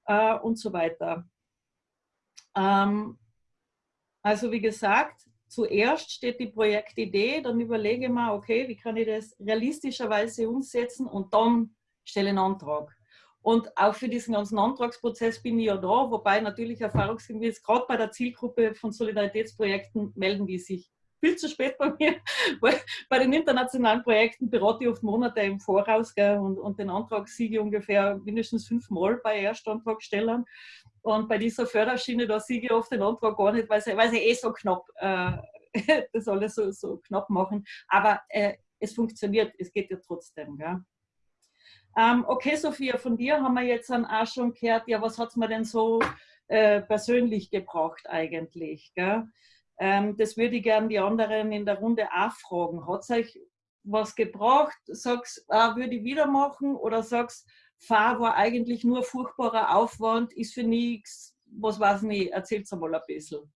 Äh, und so weiter. Ähm, also wie gesagt, zuerst steht die Projektidee, dann überlege ich mir, okay, wie kann ich das realistischerweise umsetzen und dann stelle einen Antrag. Und auch für diesen ganzen Antragsprozess bin ich ja da, wobei natürlich erfahrungsgemäß gerade bei der Zielgruppe von Solidaritätsprojekten melden die sich viel zu spät bei mir, weil bei den internationalen Projekten berate ich oft Monate im Voraus gell, und, und den Antrag siege ich ungefähr mindestens fünfmal bei Erstantragstellern. Und bei dieser Förderschiene, da siege ich oft den Antrag gar nicht, weil sie, weil sie eh so knapp äh, das alles so, so knapp machen. Aber äh, es funktioniert, es geht ja trotzdem. Gell. Ähm, okay, Sophia, von dir haben wir jetzt dann auch schon gehört, ja, was hat es mir denn so äh, persönlich gebracht eigentlich? Ähm, das würde ich gerne die anderen in der Runde auch fragen. Hat es euch was gebracht? Sagst, ah, würde ich wieder machen? Oder sagst, Fahr war eigentlich nur furchtbarer Aufwand, ist für nichts, was weiß ich nicht, erzählt mal ein bisschen.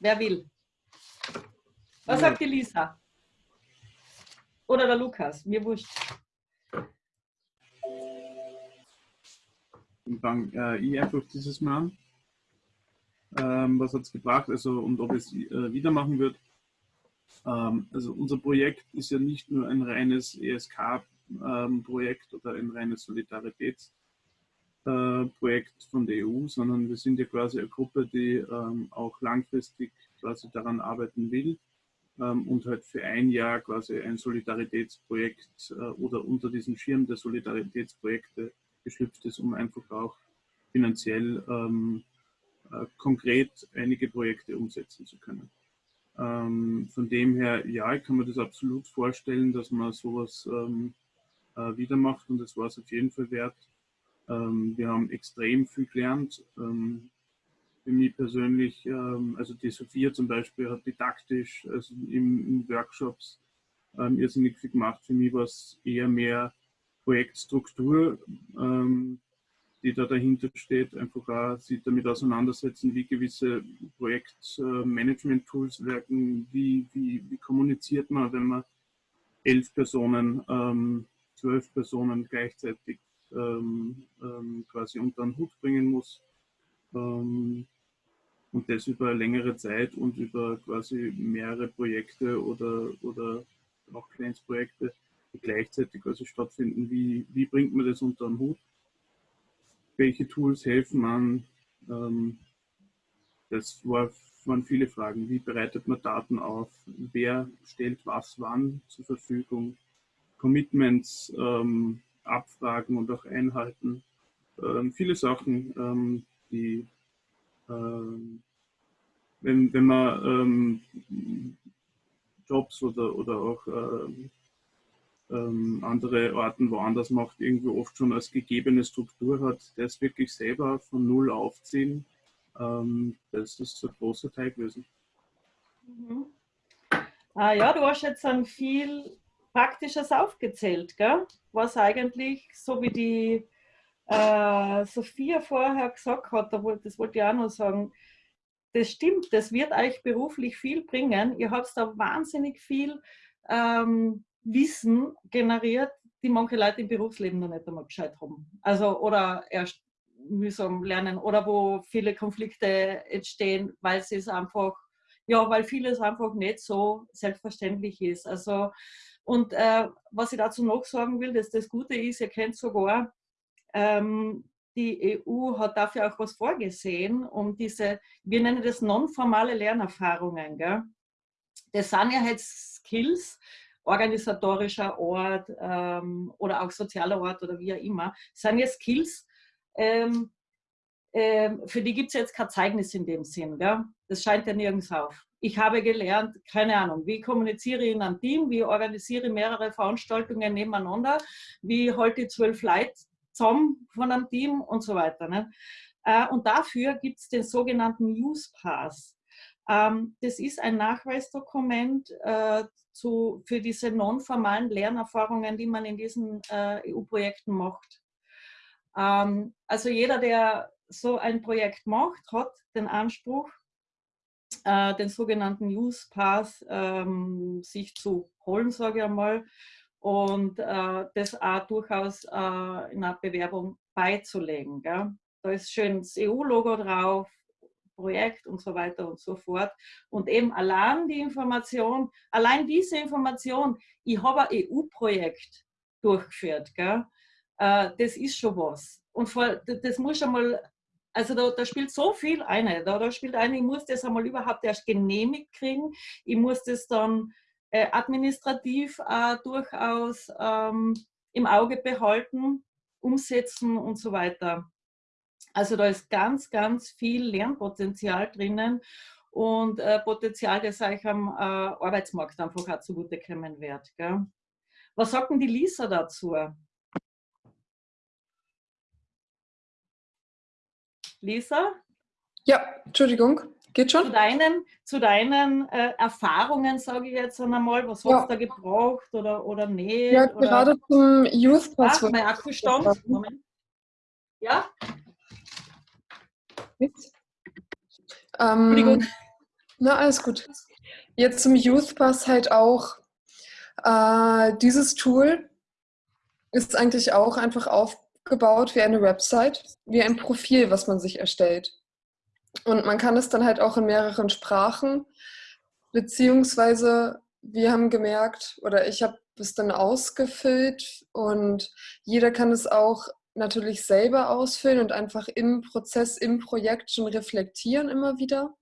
Wer will? Was sagt die Lisa? Oder der Lukas, mir wurscht. Dann äh, ich einfach dieses Mal. Ähm, was hat es gebracht also, und ob es äh, wieder machen wird. Ähm, also unser Projekt ist ja nicht nur ein reines ESK-Projekt ähm, oder ein reines Solidaritätsprojekt äh, von der EU, sondern wir sind ja quasi eine Gruppe, die ähm, auch langfristig quasi daran arbeiten will und halt für ein Jahr quasi ein Solidaritätsprojekt äh, oder unter diesem Schirm der Solidaritätsprojekte geschlüpft ist, um einfach auch finanziell äh, konkret einige Projekte umsetzen zu können. Ähm, von dem her, ja, ich kann mir das absolut vorstellen, dass man sowas ähm, äh, wieder macht und das war es auf jeden Fall wert. Ähm, wir haben extrem viel gelernt. Ähm, für mich persönlich, ähm, also die Sophia zum Beispiel hat didaktisch, also in, in Workshops ähm, irrsinnig viel gemacht. Für mich war es eher mehr Projektstruktur, ähm, die da dahinter steht, einfach auch sich damit auseinandersetzen, wie gewisse Projektmanagement-Tools wirken, wie, wie, wie kommuniziert man, wenn man elf Personen, ähm, zwölf Personen gleichzeitig ähm, ähm, quasi unter den Hut bringen muss. Ähm, und das über längere Zeit und über quasi mehrere Projekte oder, oder auch Kleinstprojekte, die gleichzeitig quasi stattfinden. Wie, wie bringt man das unter den Hut? Welche Tools helfen man? Ähm, das war, waren viele Fragen. Wie bereitet man Daten auf? Wer stellt was wann zur Verfügung? Commitments ähm, abfragen und auch einhalten. Ähm, viele Sachen, ähm, die ähm, wenn, wenn man ähm, Jobs oder, oder auch ähm, ähm, andere Orten woanders macht, irgendwie oft schon als gegebene Struktur hat, das wirklich selber von Null aufziehen, ähm, das ist ein großer Teil gewesen. Mhm. Ah, ja, du hast jetzt ein viel Praktisches aufgezählt, gell? was eigentlich, so wie die äh, Sophia vorher gesagt hat, das wollte ich auch noch sagen, das stimmt, das wird euch beruflich viel bringen. Ihr habt da wahnsinnig viel ähm, Wissen generiert, die manche Leute im Berufsleben noch nicht einmal Bescheid haben. Also, oder erst mühsam lernen oder wo viele Konflikte entstehen, weil es einfach, ja, weil vieles einfach nicht so selbstverständlich ist. Also, und äh, was ich dazu noch sagen will, dass das Gute ist, ihr kennt sogar ähm, die EU hat dafür auch was vorgesehen, um diese, wir nennen das nonformale Lernerfahrungen. Gell? Das sind ja jetzt Skills, organisatorischer Ort ähm, oder auch sozialer Ort oder wie auch immer, sind ja Skills, ähm, ähm, für die gibt es jetzt kein Zeugnis in dem Sinn. Gell? Das scheint ja nirgends auf. Ich habe gelernt, keine Ahnung, wie kommuniziere ich in einem Team, wie organisiere ich mehrere Veranstaltungen nebeneinander, wie halte ich zwölf Leute zusammen von einem Team und so weiter. Ne? Äh, und dafür gibt es den sogenannten Use Pass. Ähm, das ist ein Nachweisdokument äh, zu, für diese nonformalen Lernerfahrungen, die man in diesen äh, EU-Projekten macht. Ähm, also jeder, der so ein Projekt macht, hat den Anspruch, den sogenannten Use Pass ähm, sich zu holen, sage ich einmal, und äh, das auch durchaus äh, in einer Bewerbung beizulegen. Da ist schön das EU-Logo drauf, Projekt und so weiter und so fort. Und eben allein die Information, allein diese Information, ich habe ein EU-Projekt durchgeführt, gell? Äh, das ist schon was. Und vor, das muss schon mal, also da, da, spielt so viel eine. Da, da spielt eine, ich muss das einmal überhaupt erst genehmigt kriegen. Ich muss das dann äh, administrativ äh, durchaus ähm, im Auge behalten, umsetzen und so weiter. Also da ist ganz, ganz viel Lernpotenzial drinnen und äh, Potenzial, das euch am äh, Arbeitsmarkt einfach auch zugute kommen wird. Gell? Was sagt denn die Lisa dazu? Lisa? Ja, Entschuldigung. Geht schon? Zu deinen, zu deinen äh, Erfahrungen, sage ich jetzt einmal, was ja. hast du da gebraucht oder, oder nicht? Ja, oder? gerade zum Youth Pass. Ah, mein Akkustand. Moment. Ja? Ähm, na, alles gut. Jetzt zum Youth Pass halt auch. Äh, dieses Tool ist eigentlich auch einfach aufgebaut wie eine Website, wie ein Profil, was man sich erstellt. Und man kann es dann halt auch in mehreren Sprachen, beziehungsweise wir haben gemerkt, oder ich habe es dann ausgefüllt und jeder kann es auch natürlich selber ausfüllen und einfach im Prozess, im Projekt schon reflektieren immer wieder.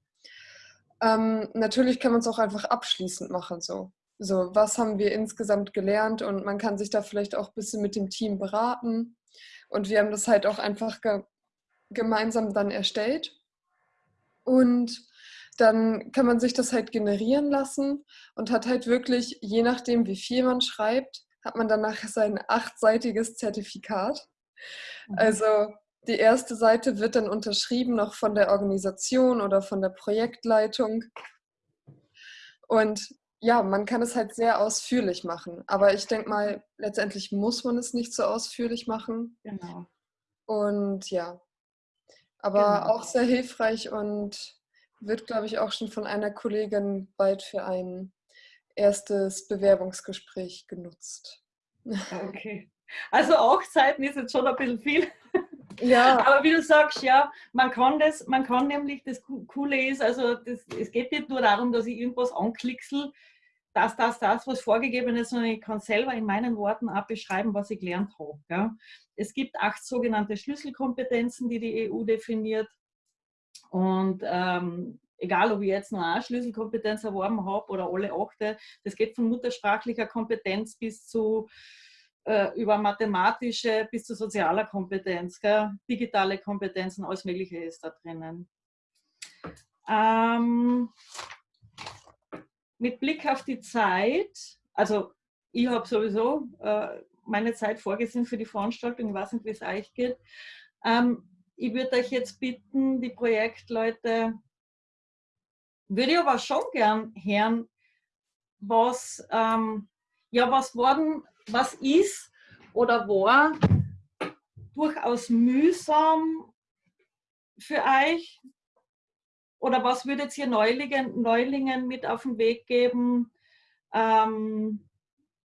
Ähm, natürlich kann man es auch einfach abschließend machen. So. so, was haben wir insgesamt gelernt und man kann sich da vielleicht auch ein bisschen mit dem Team beraten. Und wir haben das halt auch einfach ge gemeinsam dann erstellt. Und dann kann man sich das halt generieren lassen und hat halt wirklich, je nachdem, wie viel man schreibt, hat man danach sein achtseitiges Zertifikat. Mhm. Also die erste Seite wird dann unterschrieben noch von der Organisation oder von der Projektleitung. Und ja, man kann es halt sehr ausführlich machen. Aber ich denke mal, letztendlich muss man es nicht so ausführlich machen. Genau. Und ja, aber genau. auch sehr hilfreich und wird, glaube ich, auch schon von einer Kollegin bald für ein erstes Bewerbungsgespräch genutzt. Okay. Also acht Seiten ist jetzt schon ein bisschen viel. Ja. Aber wie du sagst, ja, man kann das, man kann nämlich, das Coole ist, also das, es geht nicht nur darum, dass ich irgendwas anklicksel, das, das, das, was vorgegeben ist, sondern ich kann selber in meinen Worten auch beschreiben, was ich gelernt habe. Ja. Es gibt acht sogenannte Schlüsselkompetenzen, die die EU definiert. Und ähm, egal, ob ich jetzt nur eine Schlüsselkompetenz erworben habe oder alle achte, das geht von muttersprachlicher Kompetenz bis zu über mathematische bis zu sozialer Kompetenz, gell? digitale Kompetenzen, alles Mögliche ist da drinnen. Ähm, mit Blick auf die Zeit, also ich habe sowieso äh, meine Zeit vorgesehen für die Veranstaltung, ich weiß nicht, wie es euch geht. Ähm, ich würde euch jetzt bitten, die Projektleute, würde ich aber schon gern hören, was, ähm, ja, was worden was ist oder war durchaus mühsam für euch? Oder was würdet ihr Neulingen, Neulingen mit auf den Weg geben, ähm,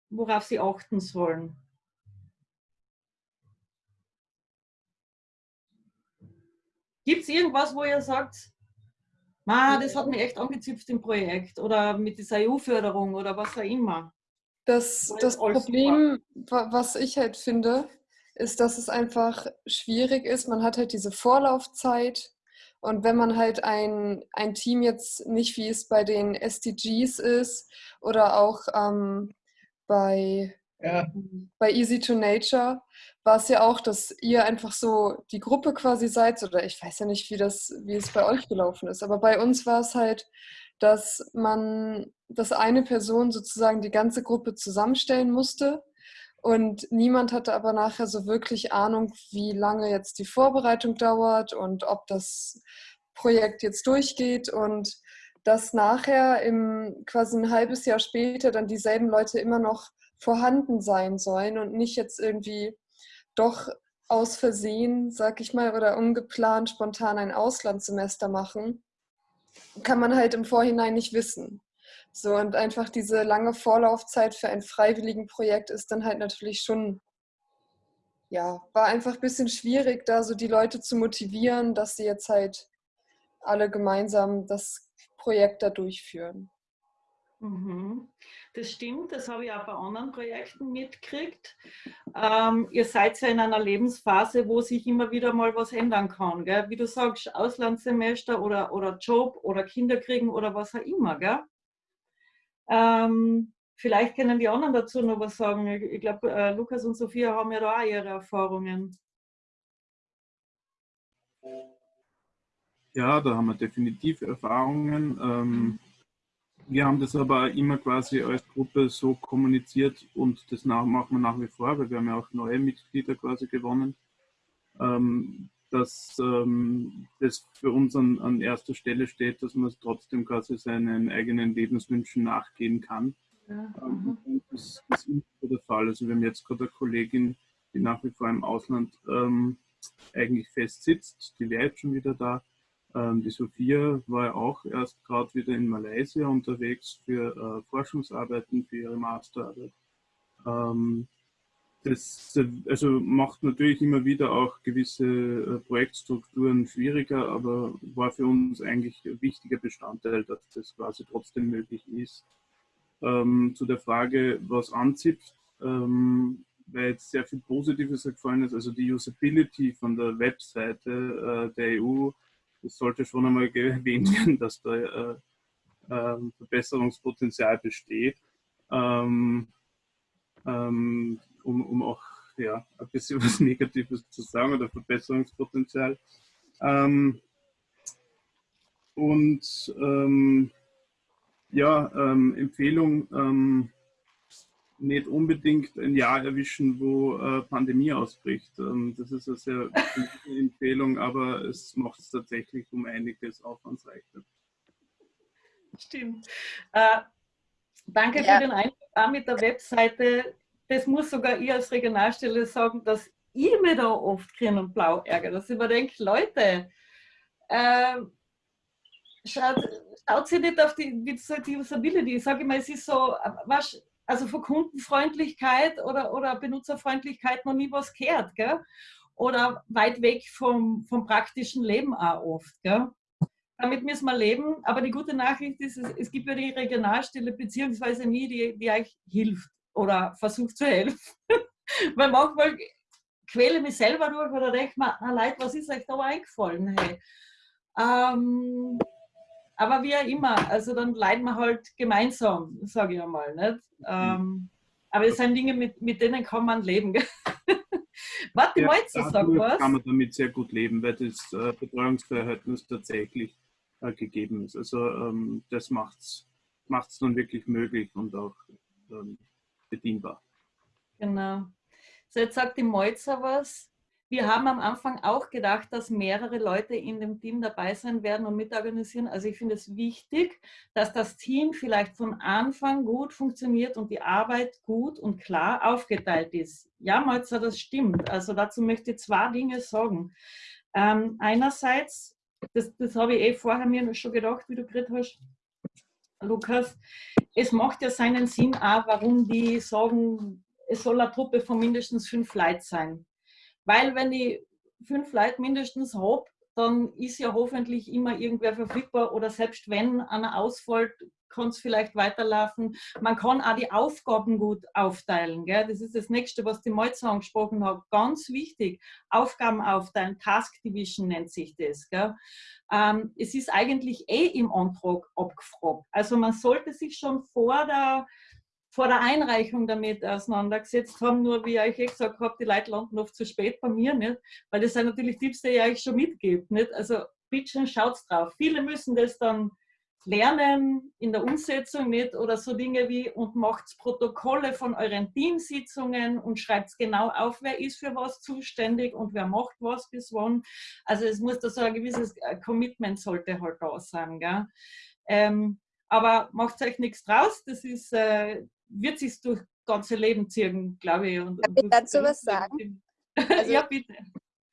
worauf sie achten sollen? Gibt es irgendwas, wo ihr sagt, das hat mich echt angezipft im Projekt oder mit dieser EU-Förderung oder was auch immer? Das, das Problem, was ich halt finde, ist, dass es einfach schwierig ist. Man hat halt diese Vorlaufzeit. Und wenn man halt ein, ein Team jetzt nicht, wie es bei den SDGs ist oder auch ähm, bei, ja. bei Easy to Nature, war es ja auch, dass ihr einfach so die Gruppe quasi seid. Oder ich weiß ja nicht, wie, das, wie es bei euch gelaufen ist. Aber bei uns war es halt, dass man, dass eine Person sozusagen die ganze Gruppe zusammenstellen musste und niemand hatte aber nachher so wirklich Ahnung, wie lange jetzt die Vorbereitung dauert und ob das Projekt jetzt durchgeht und dass nachher im quasi ein halbes Jahr später dann dieselben Leute immer noch vorhanden sein sollen und nicht jetzt irgendwie doch aus Versehen, sag ich mal, oder ungeplant spontan ein Auslandssemester machen kann man halt im Vorhinein nicht wissen. So, und einfach diese lange Vorlaufzeit für ein freiwilligen Projekt ist dann halt natürlich schon, ja, war einfach ein bisschen schwierig, da so die Leute zu motivieren, dass sie jetzt halt alle gemeinsam das Projekt da durchführen. Mhm. Das stimmt, das habe ich auch bei anderen Projekten mitgekriegt. Ähm, ihr seid ja in einer Lebensphase, wo sich immer wieder mal was ändern kann. Gell? Wie du sagst, Auslandssemester oder, oder Job oder Kinder kriegen oder was auch immer. Gell? Ähm, vielleicht können die anderen dazu noch was sagen. Ich glaube, äh, Lukas und Sophia haben ja da auch ihre Erfahrungen. Ja, da haben wir definitiv Erfahrungen. Ähm, wir haben das aber immer quasi als Gruppe so kommuniziert und das machen wir nach wie vor, weil wir haben ja auch neue Mitglieder quasi gewonnen, ähm, dass ähm, das für uns an, an, erster Stelle steht, dass man trotzdem quasi seinen eigenen Lebenswünschen nachgehen kann. Ja. Ähm, das, das, ist immer der Fall. Also wir haben jetzt gerade eine Kollegin, die nach wie vor im Ausland ähm, eigentlich fest sitzt, die wäre jetzt schon wieder da ähm, die Sophia war ja auch erst gerade wieder in Malaysia unterwegs für äh, Forschungsarbeiten, für ihre Masterarbeit. Ähm, das also macht natürlich immer wieder auch gewisse äh, Projektstrukturen schwieriger, aber war für uns eigentlich ein wichtiger Bestandteil, dass das quasi trotzdem möglich ist. Ähm, zu der Frage, was anzipft, ähm, weil jetzt sehr viel Positives gefallen ist, also die Usability von der Webseite äh, der EU, das sollte schon einmal erwähnt werden, dass da äh, äh, Verbesserungspotenzial besteht. Ähm, ähm, um, um auch ja, ein bisschen was Negatives zu sagen oder Verbesserungspotenzial. Ähm, und ähm, ja, ähm, Empfehlung, ähm, nicht unbedingt ein Jahr erwischen, wo äh, Pandemie ausbricht. Ähm, das ist eine sehr gute Empfehlung, aber es macht es tatsächlich um einiges aufwandsreicher. Stimmt. Äh, danke ja. für den Einblick auch mit der Webseite das muss sogar ich als Regionalstelle sagen, dass ich mir da oft grün und blau ärgere. Dass ich mir denke, Leute, äh, schaut, schaut sie nicht auf die, die Usability. Ich sage immer, es ist so, was, also von Kundenfreundlichkeit oder, oder Benutzerfreundlichkeit noch nie was gehört. Gell? Oder weit weg vom, vom praktischen Leben auch oft. Gell? Damit müssen wir leben. Aber die gute Nachricht ist, es, es gibt ja die Regionalstelle beziehungsweise nie, die, die euch hilft oder versuche zu helfen. Weil manchmal quäle mich selber durch oder denke mir, na Leute, was ist euch da eingefallen? Hey? Ähm, aber wie auch immer, also dann leiden wir halt gemeinsam, sage ich einmal. Nicht? Ähm, aber es sind Dinge, mit, mit denen kann man leben. Warte, ja, Molzer, sag was. kann man damit sehr gut leben, weil das äh, Betreuungsverhältnis tatsächlich äh, gegeben ist. Also ähm, das macht es dann wirklich möglich und auch ähm, bedienbar. Genau. So, jetzt sagt die Molzer was. Wir haben am Anfang auch gedacht, dass mehrere Leute in dem Team dabei sein werden und mitorganisieren. Also ich finde es wichtig, dass das Team vielleicht von Anfang gut funktioniert und die Arbeit gut und klar aufgeteilt ist. Ja, Molzer, das stimmt. Also dazu möchte ich zwei Dinge sagen. Ähm, einerseits, das, das habe ich eh vorher mir schon gedacht, wie du geredet hast, Lukas, es macht ja seinen Sinn auch, warum die sagen, es soll eine Truppe von mindestens fünf Leuten sein. Weil wenn ich fünf Leute mindestens habe, dann ist ja hoffentlich immer irgendwer verfügbar oder selbst wenn einer ausfällt, kann es vielleicht weiterlaufen. Man kann auch die Aufgaben gut aufteilen. Gell? Das ist das Nächste, was die Malzer angesprochen hat. Ganz wichtig, Aufgaben aufteilen, Task Division nennt sich das. Ähm, es ist eigentlich eh im Antrag abgefragt. Also man sollte sich schon vor der vor der Einreichung damit auseinandergesetzt haben, nur wie ich eh gesagt habe, die Leute landen oft zu spät bei mir, nicht? weil das sind natürlich Tipps, die ich euch schon mitgebe. Nicht? Also bitte schaut drauf. Viele müssen das dann lernen in der Umsetzung nicht oder so Dinge wie und macht Protokolle von euren Teamsitzungen und schreibt genau auf, wer ist für was zuständig und wer macht was bis wann. Also es muss da so ein gewisses äh, Commitment sollte halt da sein. Gell? Ähm, aber macht euch nichts draus, das ist, äh, wird sich durch ganze Leben ziehen, glaube ich. Und, Darf ich dazu was sagen? Also, ja, bitte.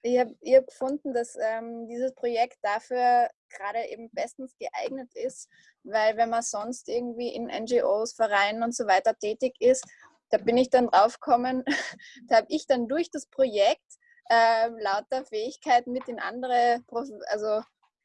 Ich habe hab gefunden, dass ähm, dieses Projekt dafür gerade eben bestens geeignet ist, weil wenn man sonst irgendwie in NGOs, Vereinen und so weiter tätig ist, da bin ich dann draufgekommen, da habe ich dann durch das Projekt äh, lauter Fähigkeiten mit in andere also,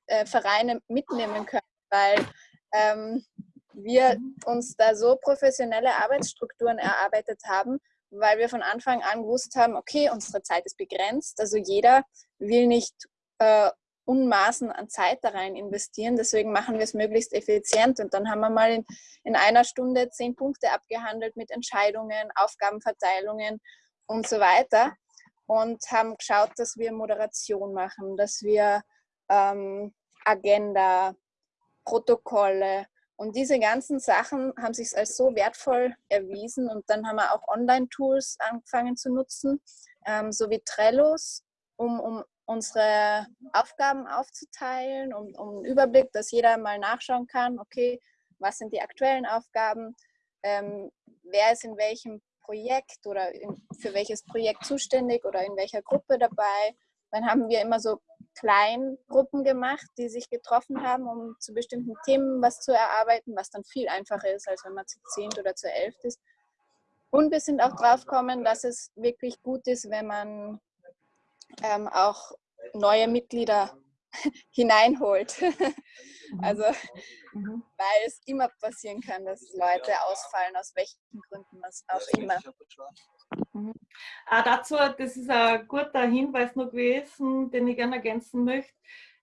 äh, Vereine mitnehmen können, weil ähm, wir uns da so professionelle Arbeitsstrukturen erarbeitet haben, weil wir von Anfang an gewusst haben, okay, unsere Zeit ist begrenzt. Also jeder will nicht äh, Unmaßen an Zeit da rein investieren. Deswegen machen wir es möglichst effizient. Und dann haben wir mal in, in einer Stunde zehn Punkte abgehandelt mit Entscheidungen, Aufgabenverteilungen und so weiter. Und haben geschaut, dass wir Moderation machen, dass wir ähm, Agenda, Protokolle, und diese ganzen Sachen haben sich als so wertvoll erwiesen und dann haben wir auch Online-Tools angefangen zu nutzen, ähm, so wie Trellos, um, um unsere Aufgaben aufzuteilen, um, um einen Überblick, dass jeder mal nachschauen kann, okay, was sind die aktuellen Aufgaben, ähm, wer ist in welchem Projekt oder in, für welches Projekt zuständig oder in welcher Gruppe dabei. Dann haben wir immer so Kleingruppen gemacht, die sich getroffen haben, um zu bestimmten Themen was zu erarbeiten, was dann viel einfacher ist, als wenn man zu zehnt oder zu elft ist. Und wir sind auch drauf gekommen, dass es wirklich gut ist, wenn man ähm, auch neue Mitglieder hineinholt. Also, mhm. weil es immer passieren kann, dass Leute ausfallen, aus welchen Gründen auch immer. Mhm. Ah, dazu, das ist ein guter Hinweis noch gewesen, den ich gerne ergänzen möchte.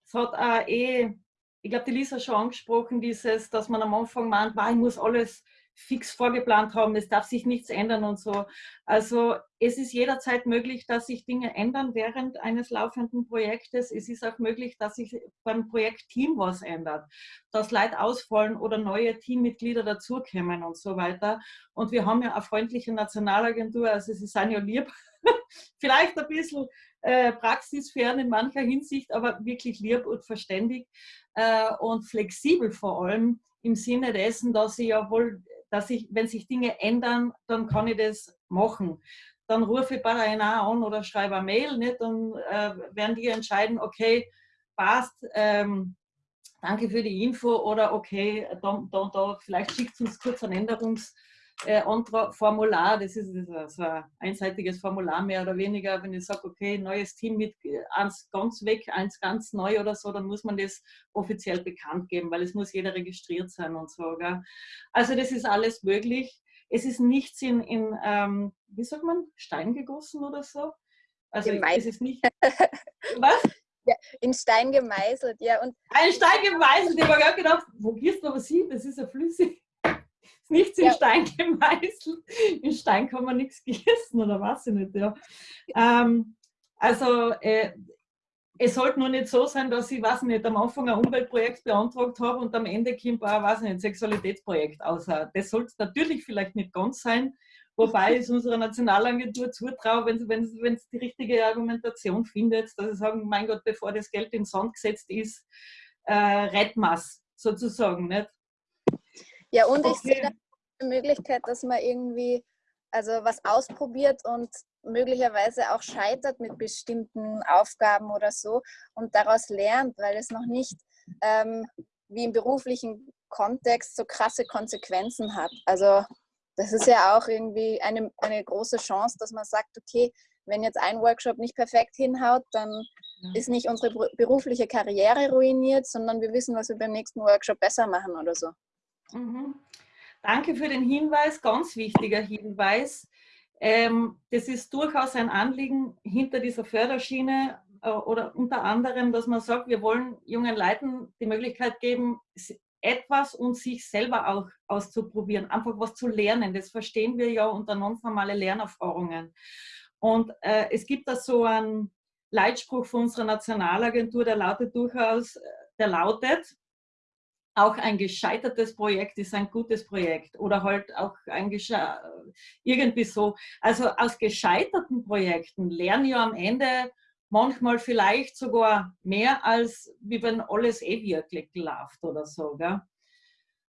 Es hat auch eh, ich glaube, die Lisa schon angesprochen, dieses, dass man am Anfang meint, ich muss alles fix vorgeplant haben, es darf sich nichts ändern und so. Also es ist jederzeit möglich, dass sich Dinge ändern während eines laufenden Projektes. Es ist auch möglich, dass sich beim Projektteam was ändert, dass Leute ausfallen oder neue Teammitglieder dazukommen und so weiter. Und wir haben ja eine freundliche Nationalagentur, also sie sind ja lieb, vielleicht ein bisschen äh, praxisfern in mancher Hinsicht, aber wirklich lieb und verständig äh, und flexibel vor allem im Sinne dessen, dass sie ja wohl dass ich, wenn sich Dinge ändern, dann kann ich das machen. Dann rufe ich bei einer an oder schreibe eine Mail, nicht? dann äh, werden die entscheiden, okay, passt, ähm, danke für die Info oder okay, da, da, da vielleicht schickt uns kurz ein Änderungs- äh, Formular, das ist, so ein einseitiges Formular mehr oder weniger. Wenn ich sage, okay, neues Team mit eins ganz weg, eins ganz neu oder so, dann muss man das offiziell bekannt geben, weil es muss jeder registriert sein und so. Gell? Also das ist alles möglich. Es ist nichts in, in ähm, wie sagt man, Stein gegossen oder so. Also es ist nicht. Was? Ja, in Stein gemeißelt, ja. Und ein Stein gemeißelt, ich habe gerade gedacht, wo gehst du aber sie? Das ist ja flüssig nichts in ja. Stein gemeißelt. In Stein kann man nichts gießen oder was ich nicht. Ja. Ähm, also äh, es sollte nur nicht so sein, dass ich, weiß nicht, am Anfang ein Umweltprojekt beantragt habe und am Ende kommt ein, weiß nicht, Sexualitätsprojekt außer. Das sollte natürlich vielleicht nicht ganz sein, wobei ich es unserer Nationalagentur zutraue, wenn sie wenn, wenn die richtige Argumentation findet, dass sie sagen, mein Gott, bevor das Geld in den Sand gesetzt ist, äh, retten sozusagen. Nicht? Ja, und okay. ich sehe da eine Möglichkeit, dass man irgendwie also was ausprobiert und möglicherweise auch scheitert mit bestimmten Aufgaben oder so und daraus lernt, weil es noch nicht ähm, wie im beruflichen Kontext so krasse Konsequenzen hat. Also das ist ja auch irgendwie eine, eine große Chance, dass man sagt, okay, wenn jetzt ein Workshop nicht perfekt hinhaut, dann ja. ist nicht unsere berufliche Karriere ruiniert, sondern wir wissen, was wir beim nächsten Workshop besser machen oder so. Mhm. Danke für den Hinweis, ganz wichtiger Hinweis. Ähm, das ist durchaus ein Anliegen hinter dieser Förderschiene äh, oder unter anderem, dass man sagt, wir wollen jungen Leuten die Möglichkeit geben, etwas und sich selber auch auszuprobieren, einfach was zu lernen. Das verstehen wir ja unter nonformale Lernerfahrungen. Und äh, es gibt da so einen Leitspruch von unserer Nationalagentur, der lautet durchaus, äh, der lautet, auch ein gescheitertes Projekt ist ein gutes Projekt oder halt auch ein irgendwie so. Also aus gescheiterten Projekten lernen ja am Ende manchmal vielleicht sogar mehr, als wie wenn alles eh wirklich läuft oder so.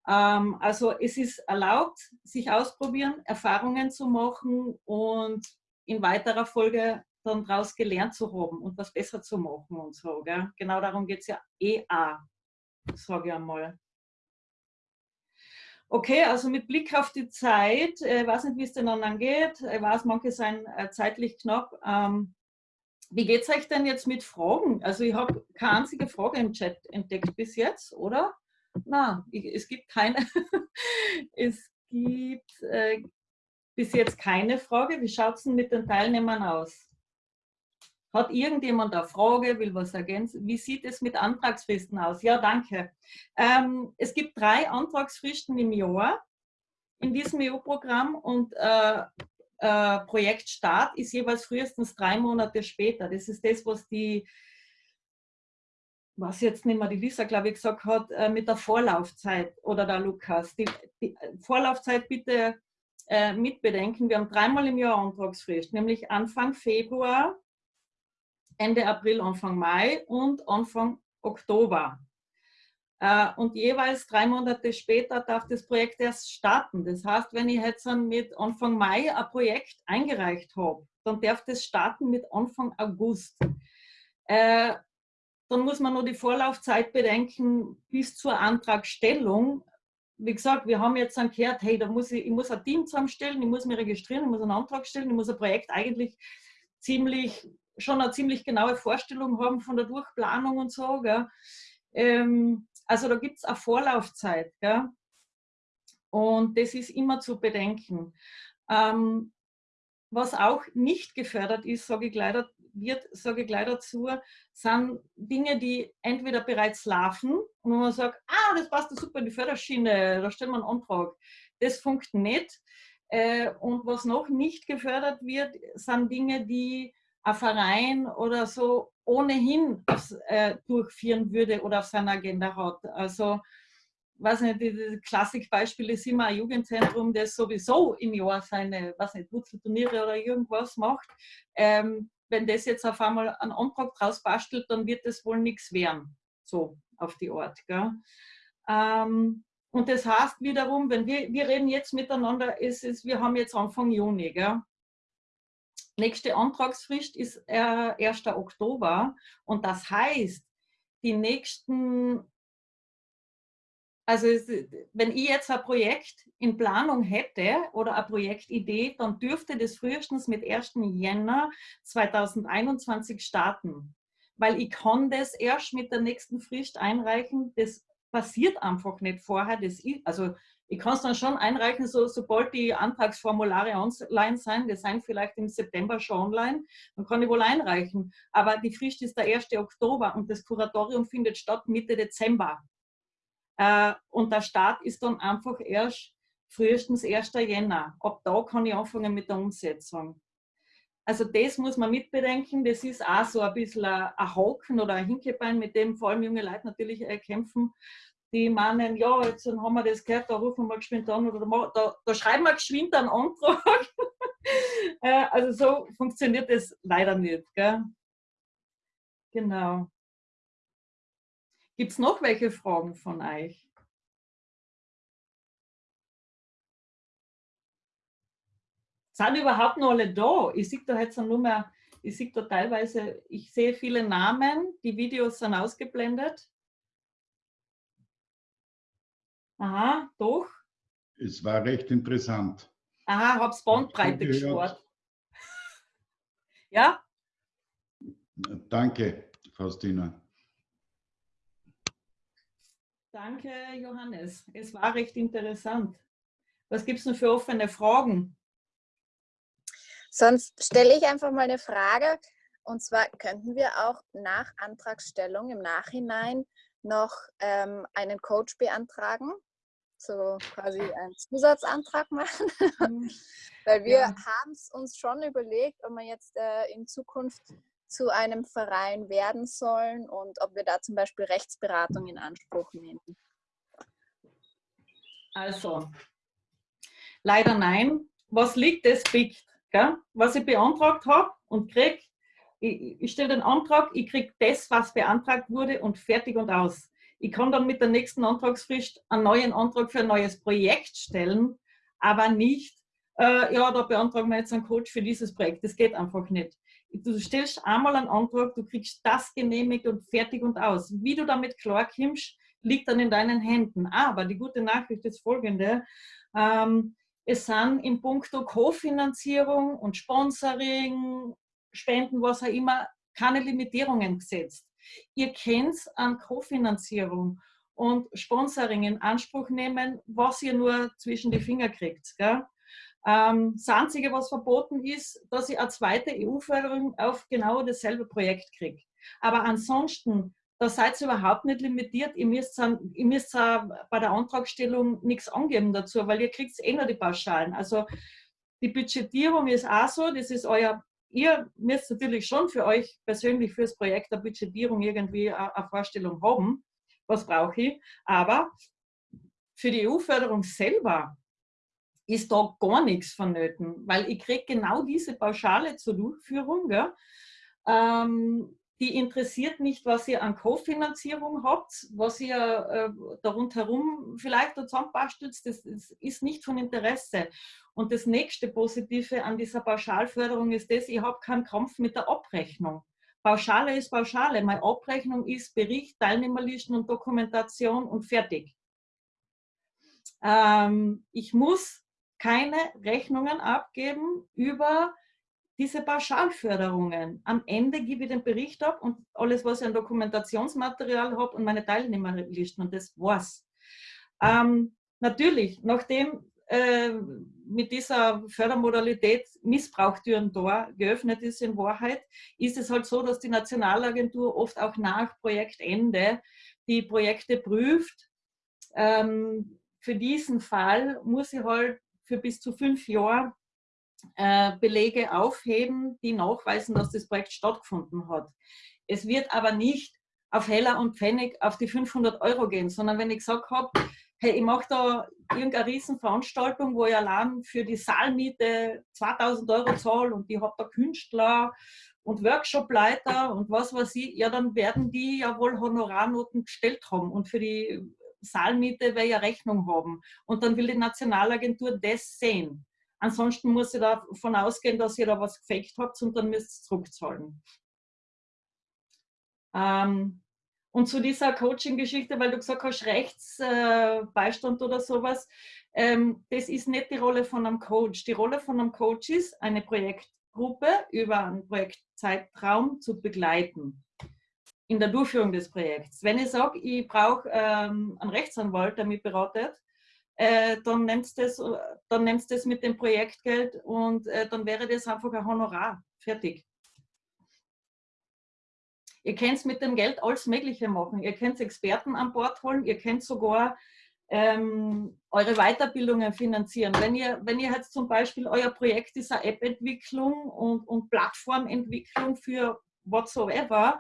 Ähm, also es ist erlaubt, sich ausprobieren, Erfahrungen zu machen und in weiterer Folge dann daraus gelernt zu haben und was besser zu machen und so. Gell? Genau darum geht es ja eh auch sage ich einmal. Okay, also mit Blick auf die Zeit, ich äh, weiß nicht, wie es denn dann angeht, ich weiß, manche sind äh, zeitlich knapp. Ähm, wie geht es euch denn jetzt mit Fragen? Also ich habe keine einzige Frage im Chat entdeckt bis jetzt, oder? Na, es gibt keine. es gibt äh, bis jetzt keine Frage. Wie schaut es denn mit den Teilnehmern aus? Hat irgendjemand eine Frage, will was ergänzen? Wie sieht es mit Antragsfristen aus? Ja, danke. Ähm, es gibt drei Antragsfristen im Jahr in diesem EU-Programm und äh, äh, Projektstart ist jeweils frühestens drei Monate später. Das ist das, was die, was jetzt nicht mehr die Lisa, glaube ich, gesagt hat, äh, mit der Vorlaufzeit oder der Lukas. Die, die Vorlaufzeit bitte äh, mitbedenken. Wir haben dreimal im Jahr Antragsfrist, nämlich Anfang Februar, Ende April, Anfang Mai und Anfang Oktober. Äh, und jeweils drei Monate später darf das Projekt erst starten. Das heißt, wenn ich jetzt mit Anfang Mai ein Projekt eingereicht habe, dann darf das starten mit Anfang August. Äh, dann muss man nur die Vorlaufzeit bedenken bis zur Antragstellung, wie gesagt, wir haben jetzt dann gehört, hey, da muss ich, ich muss ein Team zusammenstellen, ich muss mich registrieren, ich muss einen Antrag stellen, ich muss ein Projekt eigentlich ziemlich, schon eine ziemlich genaue Vorstellung haben von der Durchplanung und so. Ähm, also da gibt es eine Vorlaufzeit. Gell? Und das ist immer zu bedenken. Ähm, was auch nicht gefördert ist, sage ich leider, wird, sage ich gleich dazu, sind Dinge, die entweder bereits laufen und man sagt, ah, das passt super in die Förderschiene, da stellen wir einen Antrag. Das funktioniert nicht. Äh, und was noch nicht gefördert wird, sind Dinge, die ein Verein oder so ohnehin äh, durchführen würde oder auf seiner Agenda hat. Also weiß nicht, das Klassikbeispiel ist immer ein Jugendzentrum, das sowieso im Jahr seine, weiß nicht, Wurzelturniere oder irgendwas macht. Ähm, wenn das jetzt auf einmal einen Antrag draus bastelt, dann wird das wohl nichts werden. So auf die Art. Ähm, und das heißt wiederum, wenn wir, wir reden jetzt miteinander, ist es, wir haben jetzt Anfang Juni. Gell? Nächste Antragsfrist ist äh, 1. Oktober und das heißt, die nächsten also wenn ich jetzt ein Projekt in Planung hätte oder eine Projektidee, dann dürfte das frühestens mit 1. Jänner 2021 starten. Weil ich kann das erst mit der nächsten Frist einreichen. Das passiert einfach nicht vorher. Das also ich kann es dann schon einreichen, so, sobald die Antragsformulare online sind, die sind vielleicht im September schon online, dann kann ich wohl einreichen. Aber die Frist ist der 1. Oktober und das Kuratorium findet statt Mitte Dezember. Äh, und der Start ist dann einfach erst frühestens 1. Jänner. Ab da kann ich anfangen mit der Umsetzung. Also das muss man mitbedenken. Das ist auch so ein bisschen ein Haken oder ein Hinkebein, mit dem vor allem junge Leute natürlich äh, kämpfen. Die meinen, ja, jetzt haben wir das gehört, da rufen wir geschwind an oder da, da schreiben wir geschwind einen Antrag. Äh, also so funktioniert das leider nicht. Gell? Genau. Gibt es noch welche Fragen von euch? Sind überhaupt noch alle da? Ich sehe da jetzt nur mehr, ich sehe da teilweise, ich sehe viele Namen, die Videos sind ausgeblendet. Aha, doch. Es war recht interessant. Aha, hab's Bandbreite gespart. ja? Danke, Faustina. Danke, Johannes. Es war recht interessant. Was gibt es denn für offene Fragen? Sonst stelle ich einfach mal eine Frage. Und zwar könnten wir auch nach Antragstellung im Nachhinein noch ähm, einen Coach beantragen, so quasi einen Zusatzantrag machen, mhm. weil wir ja. haben es uns schon überlegt, ob wir jetzt äh, in Zukunft zu einem Verein werden sollen und ob wir da zum Beispiel Rechtsberatung in Anspruch nehmen? Also, leider nein. Was liegt, das biegt. Gell? Was ich beantragt habe und kriege, ich, ich stelle den Antrag, ich kriege das, was beantragt wurde und fertig und aus. Ich kann dann mit der nächsten Antragsfrist einen neuen Antrag für ein neues Projekt stellen, aber nicht, äh, ja, da beantragen wir jetzt einen Coach für dieses Projekt. Das geht einfach nicht. Du stellst einmal einen Antrag, du kriegst das genehmigt und fertig und aus. Wie du damit klarkommst, liegt dann in deinen Händen. Aber die gute Nachricht ist folgende. Ähm, es sind im Punkto Kofinanzierung und Sponsoring, Spenden, was auch immer, keine Limitierungen gesetzt. Ihr könnt an Kofinanzierung und Sponsoring in Anspruch nehmen, was ihr nur zwischen die Finger kriegt. Gell? Ähm, das Einzige, was verboten ist, dass ich eine zweite EU-Förderung auf genau dasselbe Projekt kriege. Aber ansonsten, da seid ihr überhaupt nicht limitiert. Ihr müsst, ihr müsst bei der Antragstellung nichts angeben dazu, weil ihr kriegt eh nur die Pauschalen. Also die Budgetierung ist auch so, das ist euer, ihr müsst natürlich schon für euch persönlich fürs Projekt eine Budgetierung irgendwie eine Vorstellung haben, was brauche ich, aber für die EU-Förderung selber ist da gar nichts vonnöten, weil ich kriege genau diese Pauschale zur Durchführung. Ähm, die interessiert nicht, was ihr an Kofinanzierung habt, was ihr äh, da rundherum vielleicht zusammenbastelt, das, das ist nicht von Interesse. Und das nächste Positive an dieser Pauschalförderung ist das, ich habe keinen Kampf mit der Abrechnung. Pauschale ist Pauschale. Meine Abrechnung ist Bericht, Teilnehmerlisten und Dokumentation und fertig. Ähm, ich muss keine Rechnungen abgeben über diese Pauschalförderungen. Am Ende gebe ich den Bericht ab und alles, was ich an Dokumentationsmaterial habe und meine Teilnehmerlisten und das war's. Ähm, natürlich, nachdem äh, mit dieser Fördermodalität Missbrauchtüren da geöffnet ist in Wahrheit, ist es halt so, dass die Nationalagentur oft auch nach Projektende die Projekte prüft. Ähm, für diesen Fall muss ich halt für bis zu fünf Jahre Belege aufheben, die nachweisen, dass das Projekt stattgefunden hat. Es wird aber nicht auf Heller und Pfennig auf die 500 Euro gehen, sondern wenn ich gesagt habe, hey, ich mache da irgendeine Riesenveranstaltung, wo ich allein für die Saalmiete 2000 Euro zahle und ich habe da Künstler und Workshopleiter und was weiß ich, ja, dann werden die ja wohl Honorarnoten gestellt haben und für die Saalmiete will ich ja Rechnung haben. Und dann will die Nationalagentur das sehen. Ansonsten muss ich davon ausgehen, dass ihr da was gefaked habt und dann müsst ihr zurückzahlen. Ähm, und zu dieser Coaching-Geschichte, weil du gesagt hast, Rechtsbeistand äh, oder sowas, ähm, das ist nicht die Rolle von einem Coach. Die Rolle von einem Coach ist, eine Projektgruppe über einen Projektzeitraum zu begleiten in der Durchführung des Projekts. Wenn ich sage, ich brauche ähm, einen Rechtsanwalt, der mich beratet, äh, dann nimmst du das, dann nimmst das mit dem Projektgeld und äh, dann wäre das einfach ein Honorar. Fertig. Ihr könnt mit dem Geld alles Mögliche machen. Ihr könnt Experten an Bord holen, ihr könnt sogar ähm, eure Weiterbildungen finanzieren. Wenn ihr, wenn ihr jetzt zum Beispiel euer Projekt ist eine App-Entwicklung und, und Plattformentwicklung für whatsoever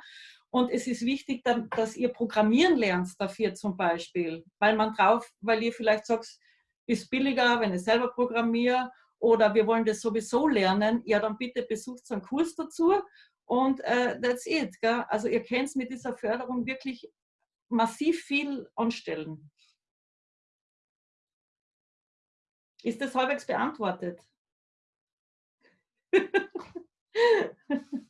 und es ist wichtig, dass ihr programmieren lernt dafür zum Beispiel, weil man drauf, weil ihr vielleicht sagt, ist billiger, wenn ich selber programmiere oder wir wollen das sowieso lernen, ja dann bitte besucht einen Kurs dazu und uh, that's it. Gell? Also ihr könnt mit dieser Förderung wirklich massiv viel anstellen. Ist das halbwegs beantwortet?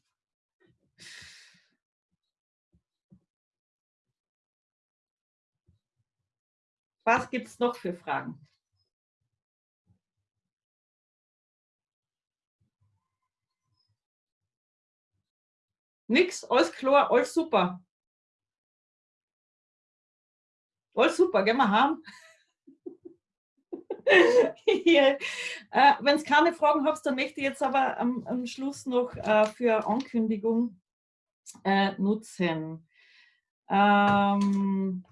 Was gibt es noch für Fragen? Nix, alles klar, alles super. Alles super, gehen wir heim. äh, Wenn es keine Fragen habt, dann möchte ich jetzt aber am, am Schluss noch äh, für Ankündigung äh, nutzen. Ähm,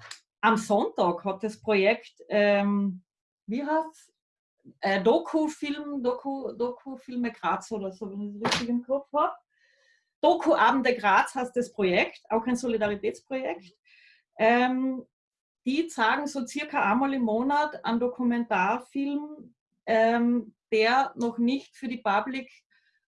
am Sonntag hat das Projekt, ähm, wie heißt äh, Doku-Film, Doku, Doku-Filme Graz oder so, wenn ich es richtig im Kopf habe. Doku-Abende Graz heißt das Projekt, auch ein Solidaritätsprojekt. Ähm, die zeigen so circa einmal im Monat einen Dokumentarfilm, ähm, der noch nicht für die Public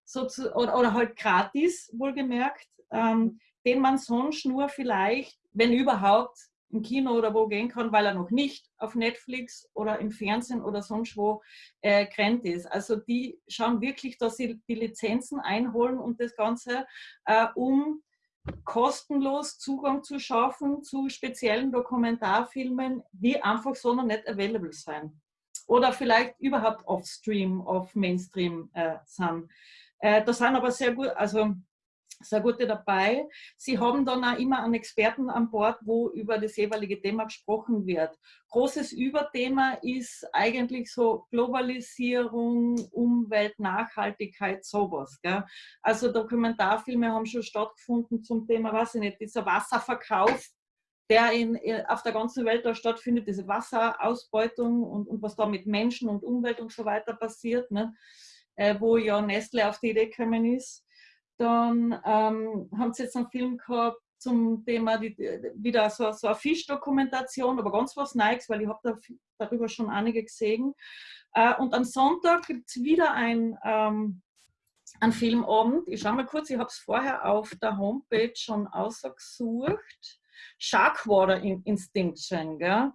so zu, oder, oder, halt gratis, wohlgemerkt, ähm, den man sonst nur vielleicht, wenn überhaupt, im Kino oder wo gehen kann, weil er noch nicht auf Netflix oder im Fernsehen oder sonst wo äh, grenzt ist. Also die schauen wirklich, dass sie die Lizenzen einholen und das Ganze, äh, um kostenlos Zugang zu schaffen zu speziellen Dokumentarfilmen, die einfach so noch nicht available sind. Oder vielleicht überhaupt off-stream, off-Mainstream äh, sind. Äh, da sind aber sehr gut, also sehr gute dabei. Sie haben dann auch immer einen Experten an Bord, wo über das jeweilige Thema gesprochen wird. Großes Überthema ist eigentlich so Globalisierung, Umwelt, Nachhaltigkeit, sowas. Gell? Also Dokumentarfilme haben schon stattgefunden zum Thema, weiß ich nicht, dieser Wasserverkauf, der in, auf der ganzen Welt da stattfindet, diese Wasserausbeutung und, und was da mit Menschen und Umwelt und so weiter passiert, ne? Äh, wo ja Nestle auf die Idee gekommen ist. Dann ähm, haben sie jetzt einen Film gehabt zum Thema, die, wieder so, so eine Fischdokumentation, aber ganz was Neues, weil ich habe da, darüber schon einige gesehen. Äh, und am Sonntag gibt es wieder ein, ähm, einen Filmabend. Ich schaue mal kurz, ich habe es vorher auf der Homepage schon ausgesucht. Sharkwater Instinction. Gell?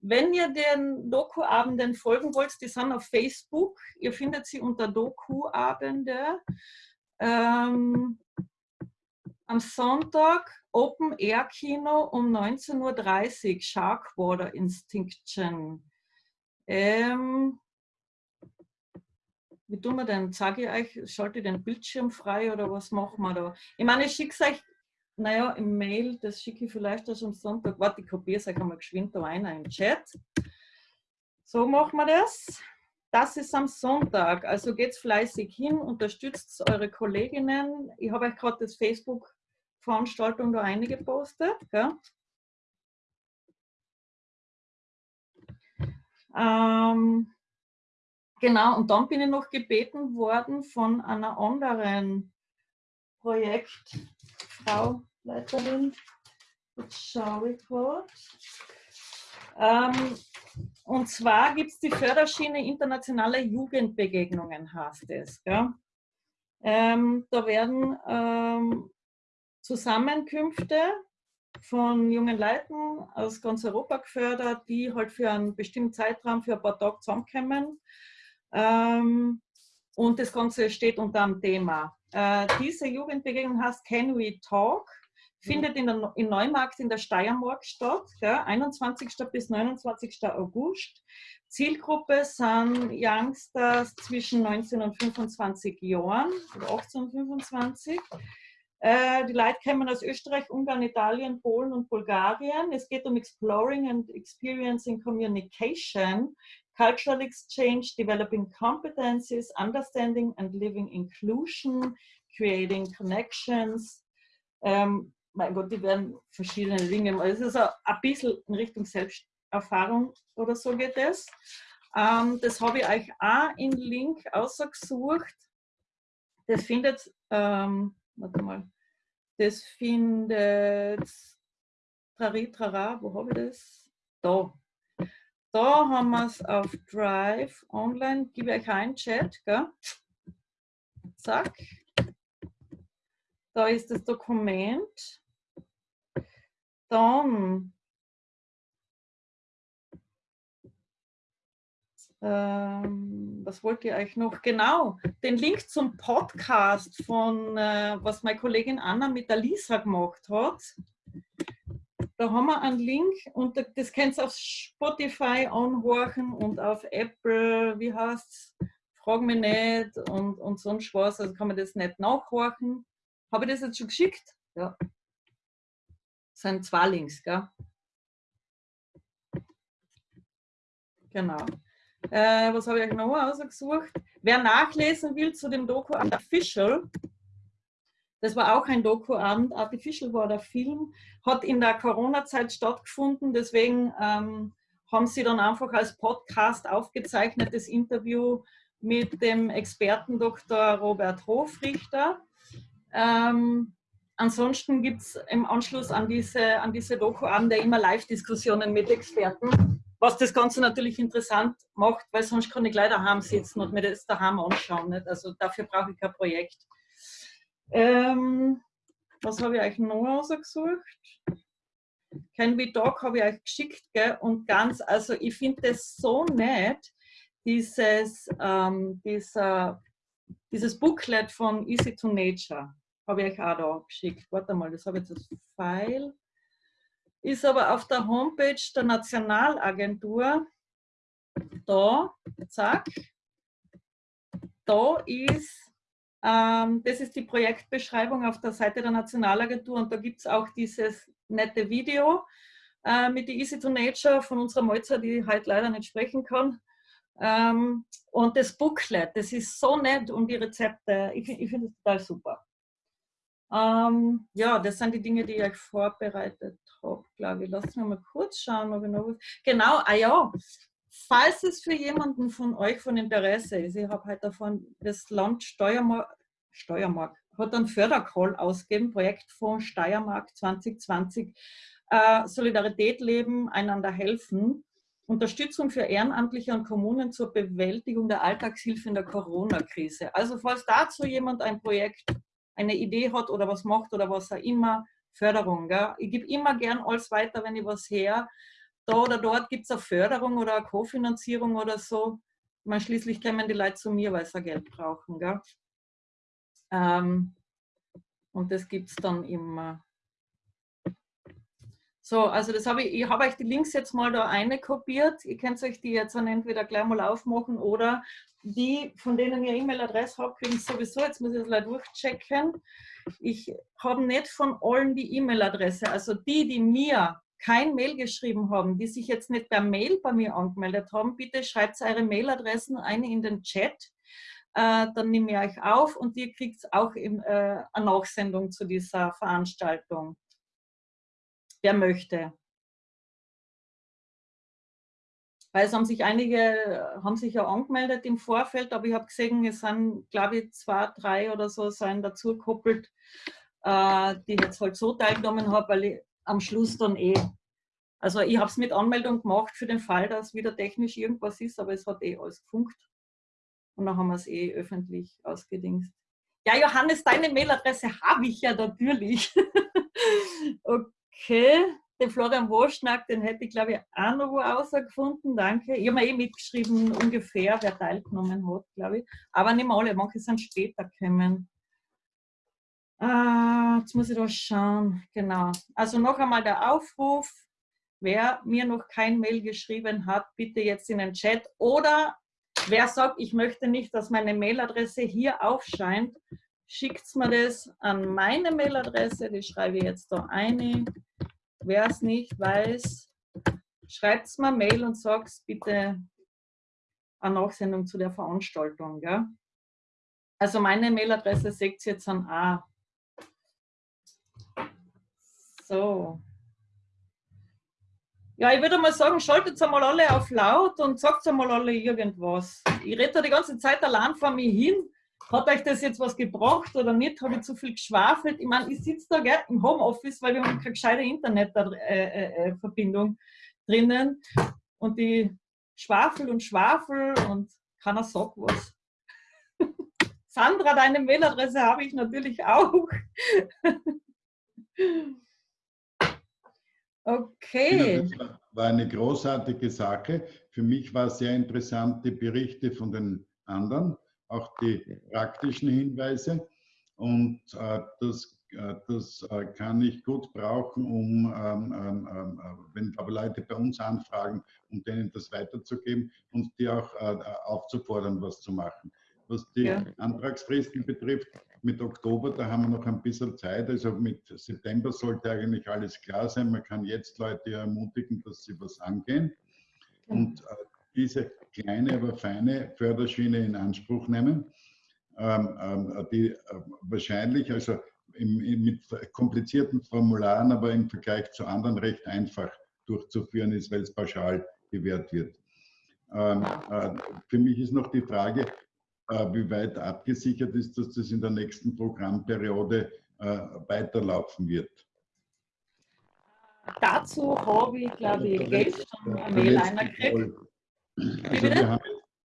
Wenn ihr den Doku-Abenden folgen wollt, die sind auf Facebook. Ihr findet sie unter Doku-Abende. Ähm, am Sonntag Open Air Kino um 19.30 Uhr, Sharkwater Instinction. Ähm, wie tun wir denn? Sage ich euch, schalte ich den Bildschirm frei oder was machen wir da? Ich meine, ich schicke es euch, naja, im Mail, das schicke ich vielleicht erst am Sonntag. Warte, ich kopiere es euch einmal geschwind da rein im Chat. So machen wir das. Das ist am Sonntag, also geht fleißig hin, unterstützt eure Kolleginnen. Ich habe euch gerade das Facebook-Veranstaltung da eingepostet. Gell? Ähm, genau, und dann bin ich noch gebeten worden von einer anderen Projektfrau, Leiterin. Jetzt schaue ich kurz. Ähm, und zwar gibt es die Förderschiene internationale Jugendbegegnungen, heißt es. Ähm, da werden ähm, Zusammenkünfte von jungen Leuten aus ganz Europa gefördert, die halt für einen bestimmten Zeitraum, für ein paar Tage zusammenkommen. Ähm, und das Ganze steht unter einem Thema. Äh, diese Jugendbegegnung heißt Can We Talk? Findet in, der, in Neumarkt in der Steiermark statt, gell, 21. bis 29. August. Zielgruppe sind Youngsters zwischen 19 und 25 Jahren oder 18 und 25. Äh, die Leute kommen aus Österreich, Ungarn, Italien, Polen und Bulgarien. Es geht um Exploring and Experiencing Communication, Cultural Exchange, Developing Competencies, Understanding and Living Inclusion, Creating Connections. Ähm, mein Gott, die werden verschiedene Dinge. Es ist ein bisschen in Richtung Selbsterfahrung oder so geht es. Ähm, das habe ich euch auch in Link ausgesucht. Das findet ähm, warte mal, das findet Trari, wo habe ich das? Da. Da haben wir es auf Drive online. Gebe euch einen Chat, gell? Zack. Da ist das Dokument. Dann Ähm, was wollt ihr euch noch? Genau, den Link zum Podcast von, äh, was meine Kollegin Anna mit der Lisa gemacht hat. Da haben wir einen Link und das könnt ihr auf Spotify anhorchen und auf Apple, wie heißt es, frag mich nicht und, und sonst was, also kann man das nicht nachhorchen. Habe ich das jetzt schon geschickt? Ja. Das sind zwei Links, gell? Genau. Äh, was habe ich noch ausgesucht? Wer nachlesen will zu dem Doku Artificial, das war auch ein Dokuabend. Artificial war der Film, hat in der Corona-Zeit stattgefunden. Deswegen ähm, haben sie dann einfach als Podcast aufgezeichnet das Interview mit dem Experten Dr. Robert Hofrichter. Ähm, ansonsten gibt es im Anschluss an diese, an diese Doku-Abende immer Live-Diskussionen mit Experten. Was das Ganze natürlich interessant macht, weil sonst kann ich gleich daheim sitzen und mir das daheim anschauen. Nicht? Also dafür brauche ich kein Projekt. Ähm, was habe ich euch noch ausgesucht? Can We Talk habe ich euch geschickt gell? und ganz, also ich finde das so nett, dieses, ähm, dieser, dieses Booklet von Easy to Nature habe ich euch auch da geschickt. Warte mal, das habe ich jetzt als File ist aber auf der Homepage der Nationalagentur da, zack, da ist, ähm, das ist die Projektbeschreibung auf der Seite der Nationalagentur und da gibt es auch dieses nette Video äh, mit die Easy to Nature von unserer Molzer, die heute leider nicht sprechen kann. Ähm, und das Booklet, das ist so nett und die Rezepte, ich, ich finde es total super. Ähm, ja, das sind die Dinge, die ich vorbereitet habe, glaube ich. Lass mich mal kurz schauen, ob ich noch was. Genau, ah ja, falls es für jemanden von euch von Interesse ist, ich habe heute davon das Land Steuermark, Steuermark hat einen Fördercall ausgegeben, Projektfonds Steiermark 2020, äh, Solidarität leben, einander helfen. Unterstützung für Ehrenamtliche und Kommunen zur Bewältigung der Alltagshilfe in der Corona-Krise. Also falls dazu jemand ein Projekt eine Idee hat oder was macht oder was auch immer, Förderung. Gell? Ich gebe immer gern alles weiter, wenn ich was her. Da oder dort gibt es eine Förderung oder eine Kofinanzierung oder so. Man schließlich kommen die Leute zu mir, weil sie Geld brauchen. Gell? Ähm, und das gibt es dann immer. So, also das habe ich, ich habe euch die Links jetzt mal da eine kopiert. Ihr könnt euch die jetzt dann entweder gleich mal aufmachen oder die, von denen ihr E-Mail-Adresse habt, kriegen sowieso, jetzt muss ich das gleich durchchecken. Ich habe nicht von allen die E-Mail-Adresse. Also die, die mir kein Mail geschrieben haben, die sich jetzt nicht per Mail bei mir angemeldet haben, bitte schreibt eure Mailadressen ein in den Chat. Äh, dann nehme ich euch auf und ihr kriegt auch äh, eine Nachsendung zu dieser Veranstaltung wer möchte. Weil es haben sich einige, haben sich ja angemeldet im Vorfeld, aber ich habe gesehen, es sind, glaube ich, zwei, drei oder so sind dazu gekoppelt, äh, die jetzt halt so teilgenommen haben, weil ich am Schluss dann eh, also ich habe es mit Anmeldung gemacht für den Fall, dass wieder technisch irgendwas ist, aber es hat eh alles gefunkt. Und dann haben wir es eh öffentlich ausgedingst. Ja, Johannes, deine Mailadresse habe ich ja natürlich. okay. Okay, den Florian Woschnack, den hätte ich glaube ich auch noch wo rausgefunden, danke. Ich habe mir eh mitgeschrieben, ungefähr, wer teilgenommen hat, glaube ich. Aber nicht alle, manche sind später gekommen. Ah, jetzt muss ich da schauen, genau. Also noch einmal der Aufruf, wer mir noch kein Mail geschrieben hat, bitte jetzt in den Chat. Oder wer sagt, ich möchte nicht, dass meine Mailadresse hier aufscheint, schickt mir das an meine Mailadresse, die schreibe ich jetzt da eine. Wer es nicht weiß, schreibt es mir Mail und sagt bitte eine Nachsendung zu der Veranstaltung. Gell? Also meine Mailadresse seht ihr jetzt an A. So. Ja, ich würde mal sagen, schaltet einmal alle auf laut und sagt einmal alle irgendwas. Ich rede da die ganze Zeit allein vor mir hin hat euch das jetzt was gebracht oder nicht? Habe ich zu viel geschwafelt? Ich meine, ich sitze da gell, im Homeoffice, weil wir haben keine gescheite Internetverbindung äh, äh, drinnen und die schwafel und schwafel und keiner sagt was. Sandra, deine Mailadresse habe ich natürlich auch. okay. Das war eine großartige Sache. Für mich war sehr interessant die Berichte von den anderen auch die praktischen Hinweise. Und äh, das, äh, das äh, kann ich gut brauchen, um, ähm, ähm, ähm äh, wenn aber Leute bei uns anfragen, um denen das weiterzugeben und die auch äh, aufzufordern, was zu machen. Was die ja. Antragsfristen betrifft, mit Oktober, da haben wir noch ein bisschen Zeit. Also mit September sollte eigentlich alles klar sein. Man kann jetzt Leute ermutigen, dass sie was angehen. Und äh, diese kleine, aber feine Förderschiene in Anspruch nehmen, ähm, ähm, die äh, wahrscheinlich, also im, mit komplizierten Formularen, aber im Vergleich zu anderen recht einfach durchzuführen ist, weil es pauschal gewährt wird. Ähm, äh, für mich ist noch die Frage, äh, wie weit abgesichert ist, dass das in der nächsten Programmperiode äh, weiterlaufen wird. Dazu habe ich, glaube ich, gestern eine Mail einer gekriegt. Also wir haben,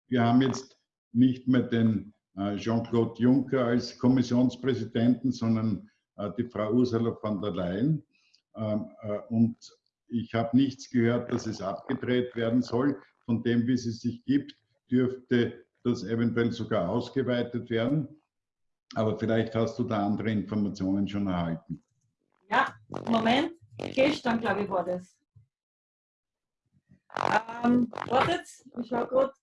wir haben jetzt nicht mehr den äh, Jean-Claude Juncker als Kommissionspräsidenten, sondern äh, die Frau Ursula von der Leyen. Ähm, äh, und ich habe nichts gehört, dass es abgedreht werden soll. Von dem, wie es sich gibt, dürfte das eventuell sogar ausgeweitet werden. Aber vielleicht hast du da andere Informationen schon erhalten. Ja, Moment, gestern glaube ich war das. Ähm, wartet, ich schau gerade.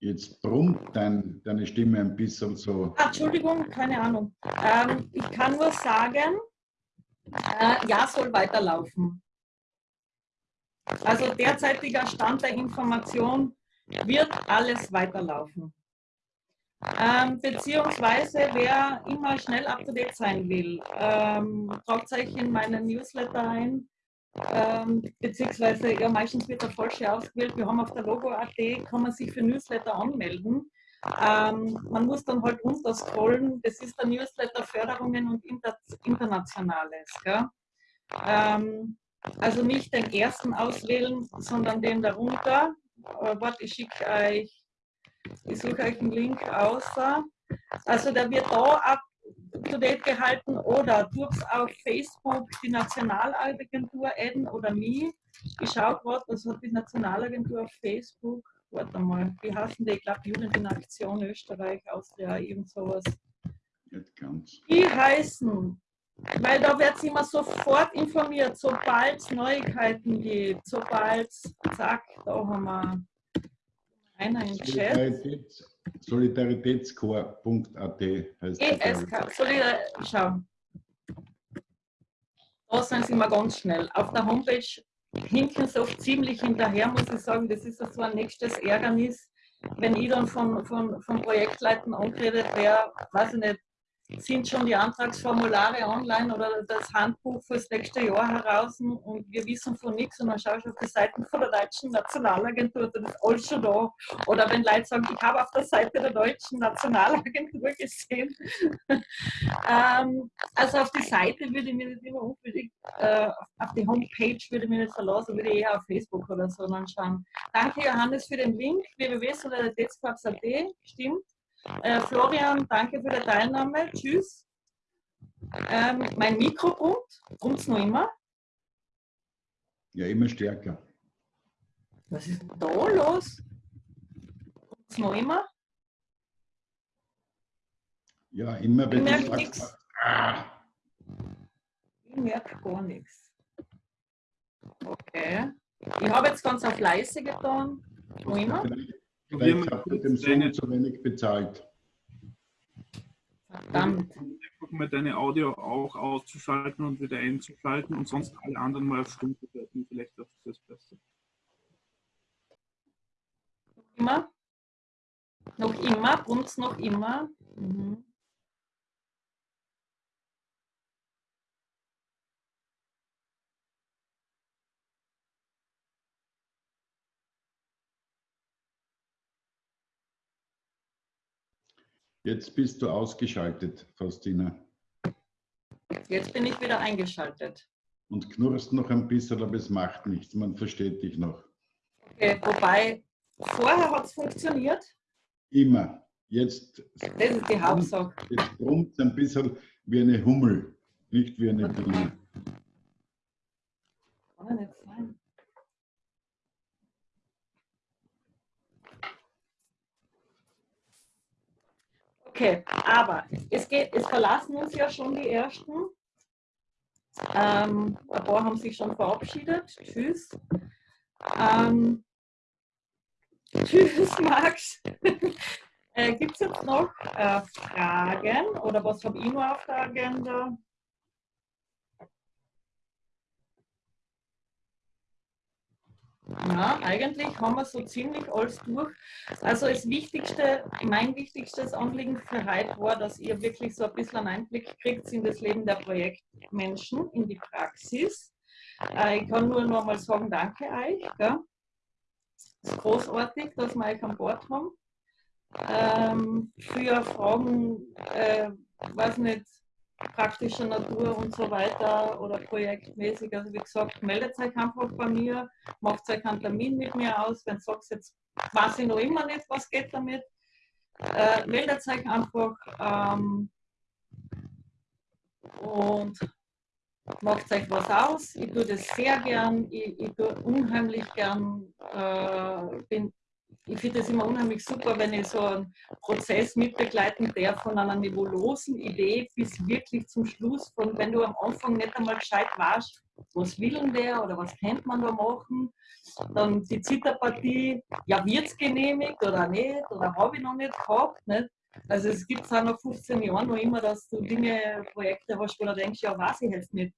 Jetzt brummt dein, deine Stimme ein bisschen so. Ah, Entschuldigung, keine Ahnung. Ähm, ich kann nur sagen, äh, ja, soll weiterlaufen. Also derzeitiger Stand der Information wird alles weiterlaufen. Ähm, beziehungsweise, wer immer schnell up to date sein will, ähm, tragt euch in meinen Newsletter ein ähm, beziehungsweise ja, meistens wird der falsche ausgewählt. Wir haben auf der Logo.at, kann man sich für Newsletter anmelden. Ähm, man muss dann halt runter scrollen. Das ist der Newsletter Förderungen und Inter Internationales. Ähm, also nicht den ersten auswählen, sondern den darunter. Äh, warte, ich schicke euch, ich suche euch einen Link außer. Also der wird da ab to date gehalten oder durchs auf Facebook die Nationalagentur adden oder nie. Ich schaue gerade, was hat die Nationalagentur auf Facebook? Warte mal, wie heißen die? Ich glaube, Jugend in Aktion Österreich, Austria, irgend sowas. Die heißen weil da wird immer sofort informiert, sobald es Neuigkeiten gibt, sobald zack, da haben wir einer im Chat. Solidaritätscore.at heißt ESK, Solidar schau. Da sind sie immer ganz schnell. Auf der Homepage hinken sie oft ziemlich hinterher, muss ich sagen. Das ist so ein nächstes Ärgernis, wenn ich dann von, von, von Projektleuten angeredet wäre, weiß ich nicht, sind schon die Antragsformulare online oder das Handbuch fürs nächste Jahr heraus und wir wissen von nichts und dann schaue ich auf die Seiten von der Deutschen Nationalagentur, da ist alles schon da. Oder wenn Leute sagen, ich habe auf der Seite der Deutschen Nationalagentur gesehen. ähm, also auf die Seite würde ich mich nicht immer unbedingt, äh, auf die Homepage würde ich mich nicht verlassen, würde ich eher auf Facebook oder so dann schauen. Danke Johannes für den Link, www.solidaritätskorps.at, stimmt. Äh, Florian, danke für die Teilnahme. Tschüss. Ähm, mein Mikro brummt. Brummt es noch immer? Ja, immer stärker. Was ist da los? Brummt es noch immer? Ja, immer wenn ich merke nichts. Ah. Ich merke gar nichts. Okay. Ich habe jetzt ganz auf leise getan. Noch immer? Vielleicht habt ihr dem Sohn zu wenig bezahlt. Verdammt. Einfach mal deine Audio auch auszuschalten und wieder einzuschalten und sonst alle anderen mal auf Stumm bewerten. Vielleicht ist das besser. Immer? Noch immer? Brummt noch immer? Mhm. Jetzt bist du ausgeschaltet, Faustina. Jetzt bin ich wieder eingeschaltet. Und knurrst noch ein bisschen, aber es macht nichts. Man versteht dich noch. Okay, wobei, vorher hat es funktioniert. Immer. Jetzt, das ist die Hauptsache. Jetzt brummt es ein bisschen wie eine Hummel, nicht wie eine Biene. Kann nicht sein. Okay, aber es, geht, es verlassen uns ja schon die ersten. Ähm, ein paar haben sich schon verabschiedet. Tschüss. Ähm, tschüss, Max. äh, Gibt es jetzt noch äh, Fragen oder was habe ich noch auf der Agenda? Ja, eigentlich haben wir so ziemlich alles durch. Also das Wichtigste, mein wichtigstes Anliegen für heute war, dass ihr wirklich so ein bisschen einen Einblick kriegt in das Leben der Projektmenschen, in die Praxis. Äh, ich kann nur noch mal sagen, danke euch. Es ist großartig, dass wir euch an Bord haben. Ähm, für Fragen, äh, weiß nicht, praktischer Natur und so weiter oder projektmäßig. Also wie gesagt, meldet euch einfach bei mir, macht euch einen Termin mit mir aus. Wenn du sagst, jetzt weiß ich noch immer nicht, was geht damit, äh, meldet euch einfach ähm, und macht euch was aus. Ich tue das sehr gern, ich, ich tue unheimlich gern, äh, bin ich finde es immer unheimlich super, wenn ich so einen Prozess mitbegleiten darf von einer nebulosen Idee bis wirklich zum Schluss, von wenn du am Anfang nicht einmal gescheit weißt, was will denn der oder was könnte man da machen, dann die Zitterpartie, ja wird es genehmigt oder nicht oder habe ich noch nicht gehabt. Nicht? Also es gibt es auch nach 15 Jahren noch immer, dass du Dinge, Projekte hast, wo du denkst, ja weiß ich jetzt nicht,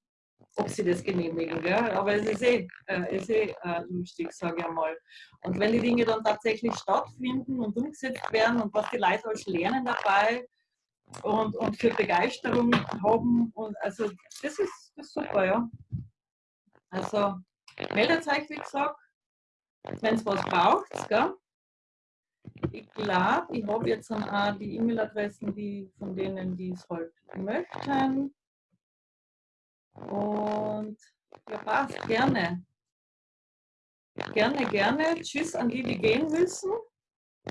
ob sie das genehmigen. Gell? Aber es ist eh, äh, ist eh äh, lustig, sage ich einmal. Und wenn die Dinge dann tatsächlich stattfinden und umgesetzt werden und was die Leute alles lernen dabei und, und für Begeisterung haben, und also das ist, das ist super, ja. Also meldet euch, wie gesagt, wenn es was braucht. Gell? Ich glaube, ich habe jetzt dann auch die E-Mail-Adressen, die von denen, die es halt möchten. Und ja, passt, gerne. Gerne, gerne. Tschüss an die, die gehen müssen.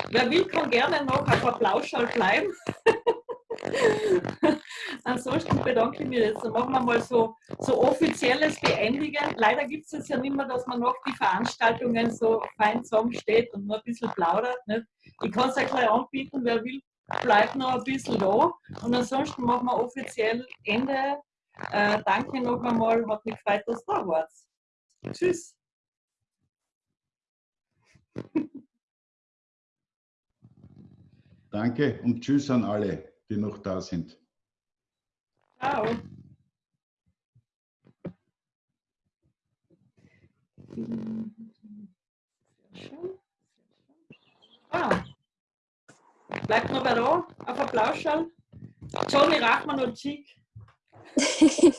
Wer will, kann gerne noch auf der Plauschall bleiben. Ansonsten bedanke ich mich jetzt. Dann machen wir mal so, so offizielles Beendigen. Leider gibt es ja nicht mehr, dass man noch die Veranstaltungen so fein zusammensteht und nur ein bisschen plaudert. Nicht? Ich kann es euch gleich anbieten, wer will, bleibt noch ein bisschen da. Und ansonsten machen wir offiziell Ende Äh, danke noch einmal, hat mich gefreut, dass du da warst. Tschüss. Danke und tschüss an alle, die noch da sind. Ciao. Ah. Bleibt noch wer da auf Applaus schauen? Johnny Rachmann und Chick.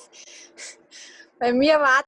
Bei mir war